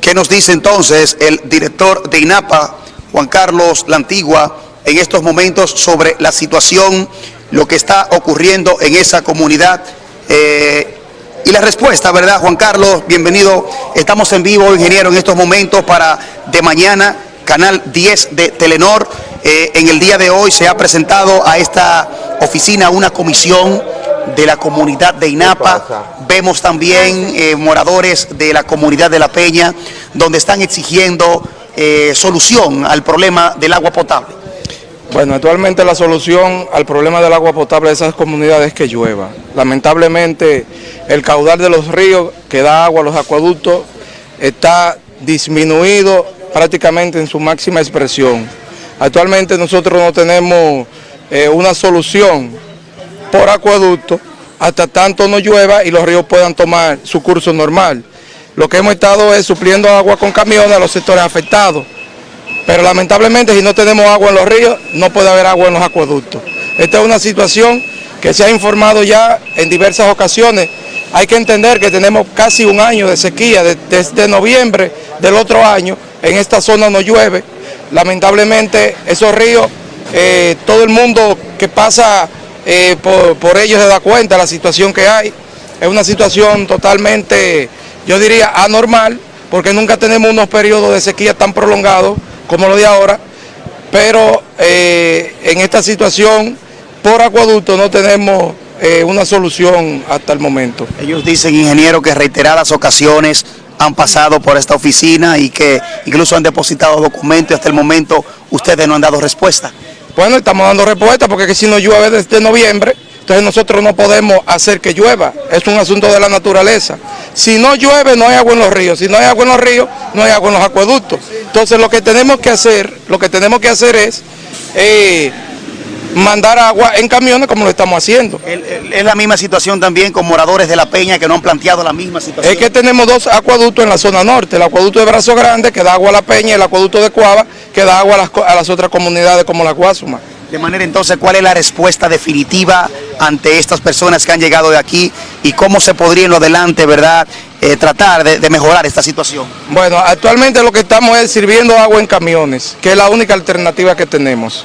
qué nos dice entonces el director de INAPA, Juan Carlos La Antigua, en estos momentos sobre la situación, lo que está ocurriendo en esa comunidad. Eh, y la respuesta, ¿verdad, Juan Carlos? Bienvenido. Estamos en vivo, ingeniero, en estos momentos para de mañana, Canal 10 de Telenor. Eh, en el día de hoy se ha presentado a esta oficina una comisión de la comunidad de INAPA. Vemos también eh, moradores de la comunidad de La Peña, donde están exigiendo eh, solución al problema del agua potable. Bueno, actualmente la solución al problema del agua potable de esas comunidades es que llueva. Lamentablemente el caudal de los ríos que da agua a los acueductos está disminuido prácticamente en su máxima expresión. Actualmente nosotros no tenemos eh, una solución por acueducto hasta tanto no llueva y los ríos puedan tomar su curso normal. Lo que hemos estado es supliendo agua con camiones a los sectores afectados. Pero lamentablemente si no tenemos agua en los ríos, no puede haber agua en los acueductos. Esta es una situación que se ha informado ya en diversas ocasiones. Hay que entender que tenemos casi un año de sequía, de- desde noviembre del otro año, en esta zona no llueve. Lamentablemente esos ríos, eh, todo el mundo que pasa eh, por, por ellos se da cuenta de la situación que hay. Es una situación totalmente, yo diría, anormal, porque nunca tenemos unos periodos de sequía tan prolongados como lo de ahora, pero eh, en esta situación, por acueducto, no tenemos eh, una solución hasta el momento. Ellos dicen, ingeniero, que reiteradas ocasiones han pasado por esta oficina y que incluso han depositado documentos y hasta el momento ustedes no han dado respuesta. Bueno, estamos dando respuesta porque que si no llueve desde noviembre, entonces nosotros no podemos hacer que llueva. Es un asunto de la naturaleza. Si no llueve, no hay agua en los ríos. Si no hay agua en los ríos, no hay agua en los acueductos. Entonces lo que tenemos que hacer, lo que tenemos que hacer es eh, mandar agua en camiones como lo estamos haciendo. Es la misma situación también con moradores de La Peña que no han planteado la misma situación. Es que tenemos dos acueductos en la zona norte, el acueducto de Brazo Grande que da agua a La Peña y el acueducto de Cuava que da agua a las, a las otras comunidades como la Guasuma. De manera entonces, ¿cuál es la respuesta definitiva ante estas personas que han llegado de aquí y cómo se podría en lo adelante, verdad, eh, tratar de, de mejorar esta situación? Bueno, actualmente lo que estamos es sirviendo agua en camiones, que es la única alternativa que tenemos.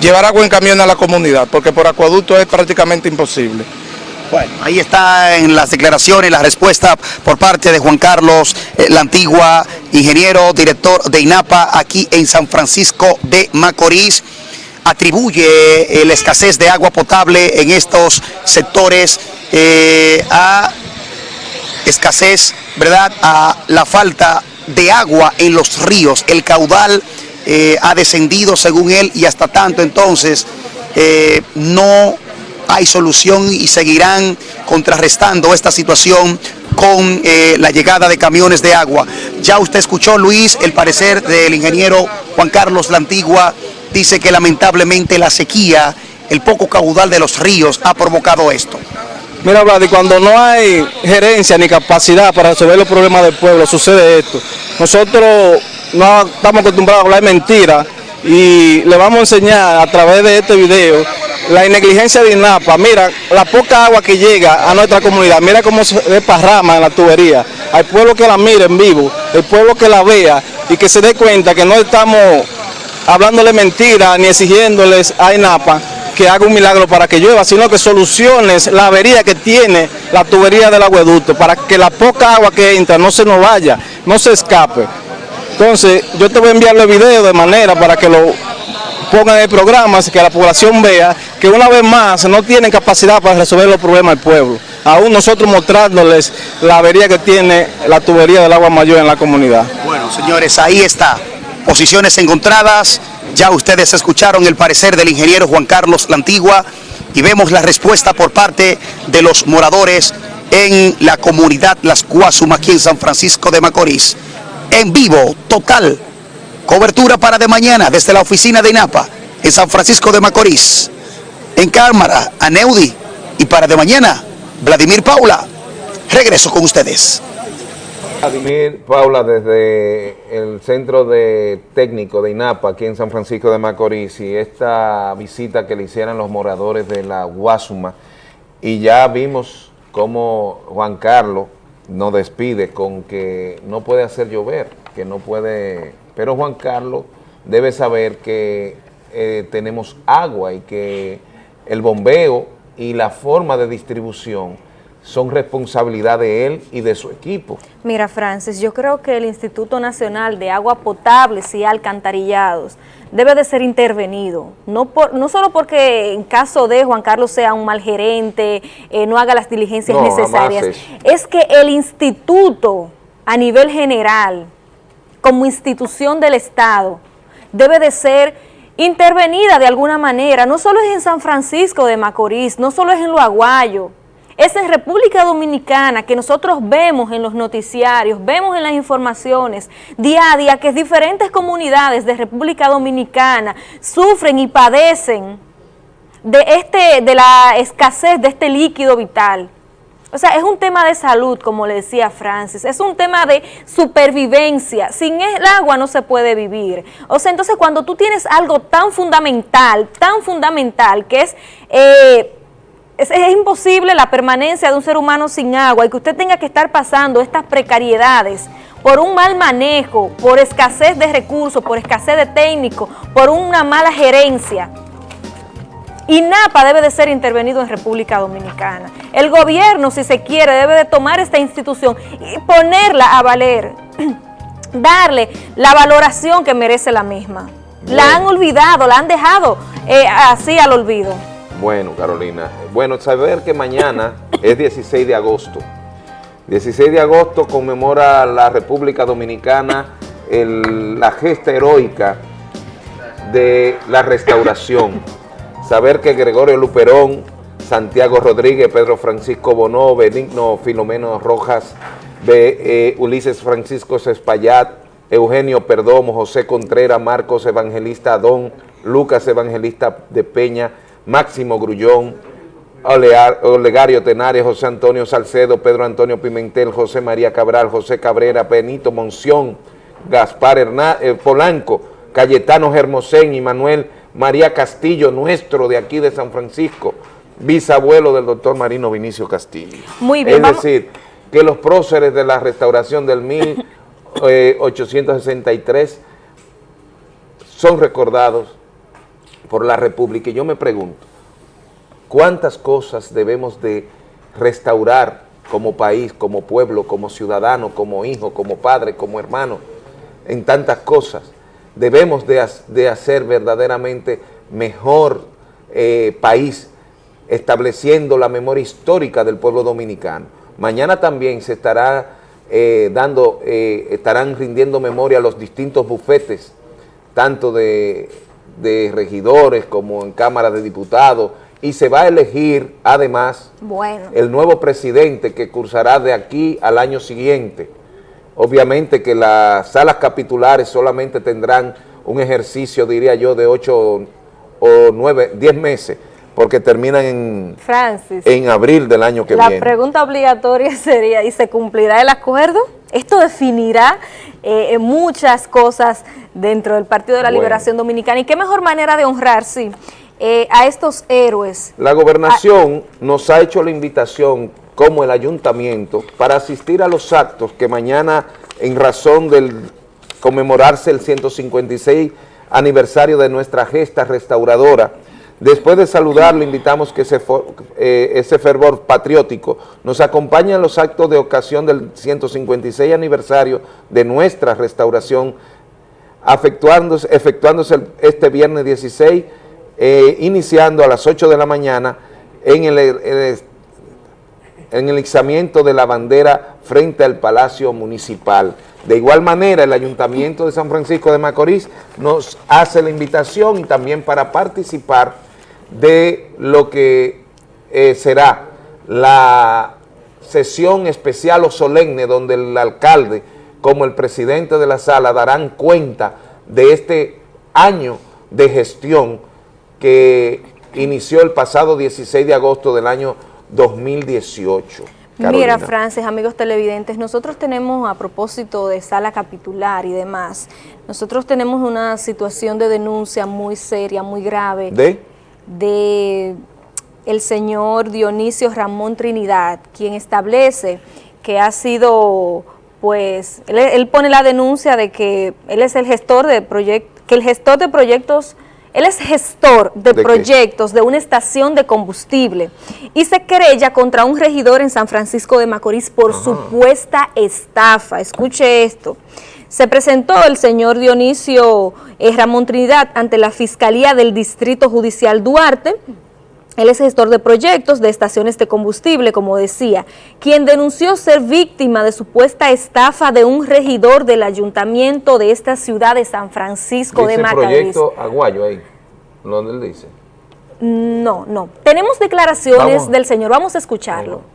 Llevar agua en camiones a la comunidad, porque por acueducto es prácticamente imposible. Bueno, ahí está en las declaraciones, la respuesta por parte de Juan Carlos eh, La Antigua, ingeniero, director de INAPA aquí en San Francisco de Macorís. Atribuye eh, la escasez de agua potable en estos sectores eh, a escasez, ¿verdad? A la falta de agua en los ríos. El caudal eh, ha descendido según él y hasta tanto entonces no hay solución y seguirán contrarrestando esta situación con la llegada de camiones de agua. Ya usted escuchó, Luis, el parecer del ingeniero Juan Carlos La Antigua, dice que lamentablemente la sequía, el poco caudal de los ríos ha provocado esto. Mira, Vladi, cuando no hay gerencia ni capacidad para resolver los problemas del pueblo, sucede esto. Nosotros no estamos acostumbrados a hablar mentira y le vamos a enseñar a través de este video la negligencia de INAPA, mira, la poca agua que llega a nuestra comunidad, mira cómo se desparrama en la tubería. Hay pueblo que la mire en vivo, el pueblo que la vea y que se dé cuenta que no estamos hablándole mentira ni exigiéndoles a INAPA que haga un milagro para que llueva, sino que soluciones la avería que tiene la tubería del agueducto, para que la poca agua que entra no se nos vaya, no se escape. Entonces, yo te voy a enviar el video de manera para que lo pongan en el programa, que la población vea que una vez más no tienen capacidad para resolver los problemas del pueblo. Aún nosotros mostrándoles la avería que tiene la tubería del agua mayor en la comunidad. Bueno, señores, ahí está. Posiciones encontradas. Ya ustedes escucharon el parecer del ingeniero Juan Carlos La Antigua y vemos la respuesta por parte de los moradores en la comunidad Las Guasuma aquí en San Francisco de Macorís. En vivo, total. Cobertura para de mañana desde la oficina de INAPA en San Francisco de Macorís. En cámara, Aneudi. Y para de mañana, Vladimir Paula. Regreso con ustedes. Vladimir Paula desde el centro de técnico de INAPA aquí en San Francisco de Macorís y esta visita que le hicieron los moradores de la Guasuma. Y ya vimos cómo Juan Carlos nos despide con que no puede hacer llover, que no puede, pero Juan Carlos debe saber que eh, tenemos agua y que el bombeo y la forma de distribución son responsabilidad de él y de su equipo. Mira, Francis, yo creo que el Instituto Nacional de Agua Potables y Alcantarillados debe de ser intervenido, no, por, no solo porque en caso de Juan Carlos sea un mal gerente, eh, no haga las diligencias No, necesarias, jamás es que el instituto a nivel general, como institución del Estado, debe de ser intervenida de alguna manera, no solo es en San Francisco de Macorís, no solo es en Lo Aguayo, es República Dominicana que nosotros vemos en los noticiarios, vemos en las informaciones día a día que diferentes comunidades de República Dominicana sufren y padecen de, este, de la escasez de este líquido vital. O sea, es un tema de salud, como le decía Francis, es un tema de supervivencia. Sin el agua no se puede vivir. O sea, entonces cuando tú tienes algo tan fundamental, tan fundamental, que es... eh, es, es imposible la permanencia de un ser humano sin agua y que usted tenga que estar pasando estas precariedades por un mal manejo, por escasez de recursos, por escasez de técnicos, por una mala gerencia. INAPA debe de ser intervenido en República Dominicana. El gobierno, si se quiere, debe de tomar esta institución y ponerla a valer, darle la valoración que merece la misma. La han olvidado, la han dejado eh, así al olvido. Bueno, Carolina, bueno, saber que mañana es 16 de agosto. 16 de agosto conmemora la República Dominicana el- la gesta heroica de la restauración. Saber que Gregorio Luperón, Santiago Rodríguez, Pedro Francisco Bonó, Benigno Filomeno Rojas, Be- eh, Ulises Francisco Cespallat, Eugenio Perdomo, José Contreras, Marcos Evangelista Adón, Lucas Evangelista de Peña, Máximo Grullón, Olegario Tenares, José Antonio Salcedo, Pedro Antonio Pimentel, José María Cabral, José Cabrera, Benito Monción, Gaspar Herná- eh, Polanco, Cayetano Hermosén y Manuel María Castillo, nuestro de aquí de San Francisco, bisabuelo del doctor Marino Vinicio Castillo. Muy bien, Es vamos- decir, que los próceres de la restauración del 1863 son recordados por la República. Y yo me pregunto, ¿cuántas cosas debemos de restaurar como país, como pueblo, como ciudadano, como hijo, como padre, como hermano, en tantas cosas? Debemos de, de hacer verdaderamente mejor eh, país, estableciendo la memoria histórica del pueblo dominicano. Mañana también se estará eh, dando, eh, estarán rindiendo memoria a los distintos bufetes, tanto de, de regidores como en Cámara de Diputados, y se va a elegir además Bueno. el nuevo presidente que cursará de aquí al año siguiente. Obviamente que las salas capitulares solamente tendrán un ejercicio, diría yo, de 8 o 9, 10 meses, porque terminan en, Francis. en abril del año que la viene. pregunta obligatoria sería, ¿y se cumplirá el acuerdo? Esto definirá eh, muchas cosas dentro del Partido de la Bueno. Liberación Dominicana. ¿Y qué mejor manera de honrar, sí, eh, a estos héroes. La gobernación nos ha hecho la invitación como el ayuntamiento para asistir a los actos que mañana en razón del conmemorarse el 156 aniversario de nuestra gesta restauradora. Después de saludarlo, invitamos que ese, eh, ese fervor patriótico nos acompañe en los actos de ocasión del 156 aniversario de nuestra restauración, efectuándose, efectuándose este viernes 16, eh, iniciando a las 8 de la mañana en el, el en el izamiento de la bandera frente al Palacio Municipal. De igual manera, el Ayuntamiento de San Francisco de Macorís nos hace la invitación y también para participar de lo que eh, será la sesión especial o solemne donde el alcalde como el presidente de la sala darán cuenta de este año de gestión que inició el pasado 16 de agosto del año 2018. Mira, Francis, amigos televidentes, nosotros tenemos, a propósito de sala capitular y demás, nosotros tenemos una situación de denuncia muy seria, muy grave. ¿De? De el señor Dionisio Ramón Trinidad, quien establece que ha sido, pues, él, él pone la denuncia de que él es el gestor de proyectos, que el gestor de proyectos él es gestor de, ¿De proyectos de una estación de combustible y se querella contra un regidor en San Francisco de Macorís por supuesta estafa. Escuche esto. Se presentó el señor Dionisio eh, Ramón Trinidad ante la Fiscalía del Distrito Judicial Duarte, él es gestor de proyectos de estaciones de combustible, como decía, quien denunció ser víctima de supuesta estafa de un regidor del ayuntamiento de esta ciudad de San Francisco dice de Macorís. proyecto Aguayo ahí, donde él dice. No, no. Tenemos declaraciones Vamos. del señor, vamos a escucharlo.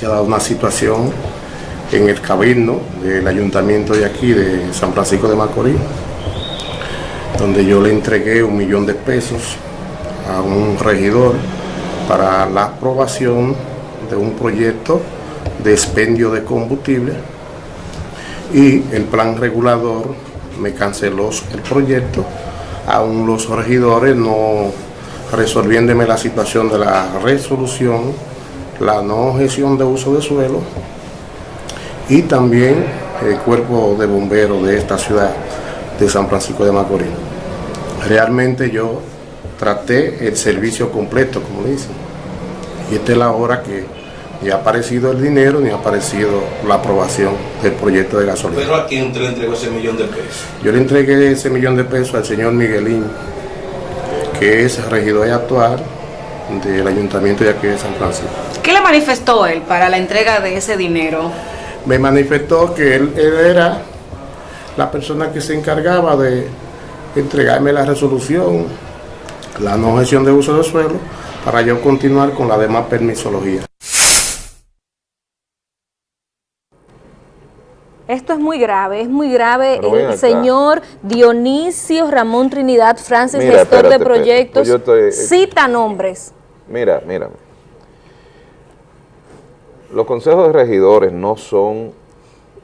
Se ha dado una situación en el cabildo del ayuntamiento de aquí, de San Francisco de Macorís, donde yo le entregué un millón de pesos a un regidor para la aprobación de un proyecto de expendio de combustible y el plan regulador me canceló el proyecto, aún los regidores no resolviéndome la situación de la resolución, la no gestión de uso de suelo y también el cuerpo de bomberos de esta ciudad de San Francisco de Macorís. Realmente yo traté el servicio completo, como dicen, y esta es la hora que ni ha aparecido el dinero ni ha aparecido la aprobación del proyecto de gasolina. Pero a quién usted le entregó ese millón de pesos. Yo le entregué ese millón de pesos al señor Miguelín, que es regidor actual del ayuntamiento de aquí de San Francisco. ¿Qué le manifestó él para la entrega de ese dinero? Me manifestó que él, él era la persona que se encargaba de entregarme la resolución, la no gestión de uso de suelo, para yo continuar con la demás permisología. Esto es muy grave, es muy grave. El acá. señor Dionisio Ramón Trinidad Francis, Mira, gestor espérate, de proyectos, yo estoy- cita nombres. Mira, mírame. Los consejos de regidores no son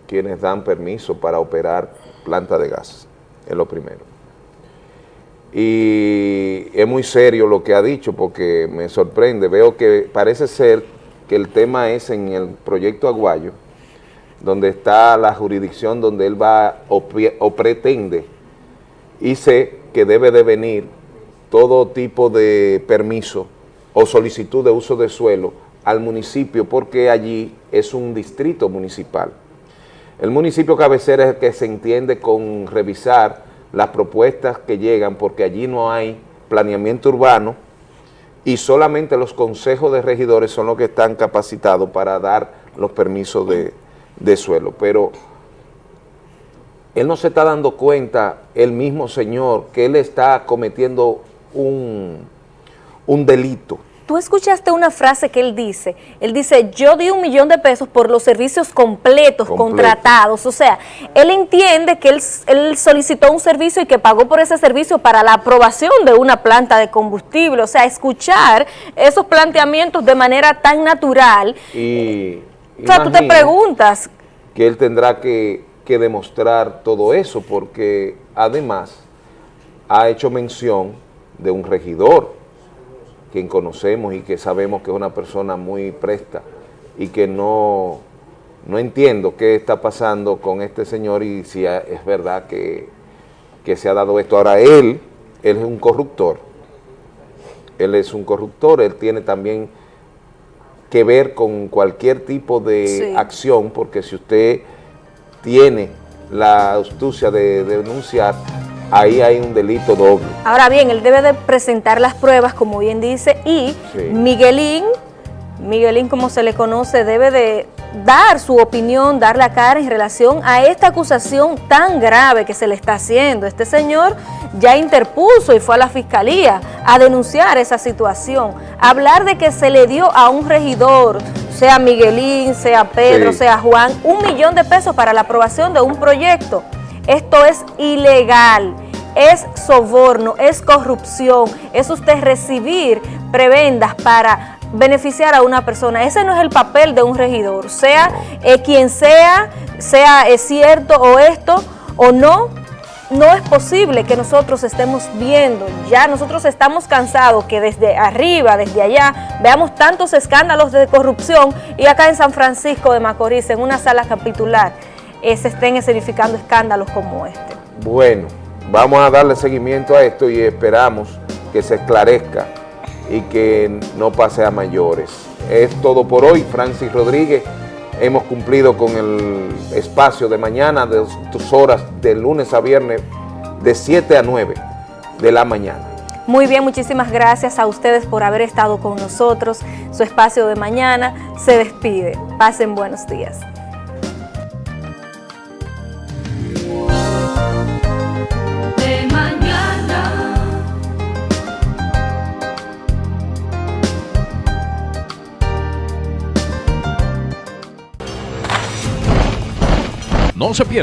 quienes dan permiso para operar planta de gas, es lo primero. Y es muy serio lo que ha dicho porque me sorprende, veo que parece ser que el tema es en el proyecto Aguayo, donde está la jurisdicción donde él va o, o pretende y sé que debe de venir todo tipo de permiso o solicitud de uso de suelo al municipio porque allí es un distrito municipal. El municipio cabecera es el que se entiende con revisar las propuestas que llegan porque allí no hay planeamiento urbano y solamente los consejos de regidores son los que están capacitados para dar los permisos de, de suelo. Pero él no se está dando cuenta, el mismo señor, que él está cometiendo un, un delito. Tú escuchaste una frase que él dice, él dice, yo di un millón de pesos por los servicios completos, Completo. contratados, o sea, él entiende que él, él solicitó un servicio y que pagó por ese servicio para la aprobación de una planta de combustible, o sea, escuchar esos planteamientos de manera tan natural, Y o sea, tú te preguntas, que él tendrá que que demostrar todo eso, porque además ha hecho mención de un regidor, quien conocemos y que sabemos que es una persona muy presta y que no, no entiendo qué está pasando con este señor y si es verdad que, que se ha dado esto. Ahora él, él es un corruptor, él es un corruptor, él tiene también que ver con cualquier tipo de Sí. acción, porque si usted tiene la astucia de, de denunciar, ahí hay un delito doble. Ahora bien, él debe de presentar las pruebas, como bien dice, y Sí. Miguelín, Miguelín como se le conoce, debe de dar su opinión, dar la cara en relación a esta acusación tan grave que se le está haciendo. Este señor ya interpuso y fue a la fiscalía a denunciar esa situación. Hablar de que se le dio a un regidor, sea Miguelín, sea Pedro, Sí. sea Juan, un millón de pesos para la aprobación de un proyecto. Esto es ilegal, es soborno, es corrupción, es usted recibir prebendas para beneficiar a una persona. Ese no es el papel de un regidor, sea eh, quien sea, sea eh, cierto o esto o no, no es posible que nosotros estemos viendo, ya nosotros estamos cansados que desde arriba, desde allá, veamos tantos escándalos de corrupción y acá en San Francisco de Macorís, en una sala capitular, eh, se estén escenificando escándalos como este. Bueno, vamos a darle seguimiento a esto y esperamos que se esclarezca y que no pase a mayores. Es todo por hoy, Francis Rodríguez. Hemos cumplido con el espacio de mañana, de tus horas, de lunes a viernes, de 7 a 9 de la mañana. Muy bien, muchísimas gracias a ustedes por haber estado con nosotros. Su espacio de mañana se despide. Pasen buenos días. No se pierda.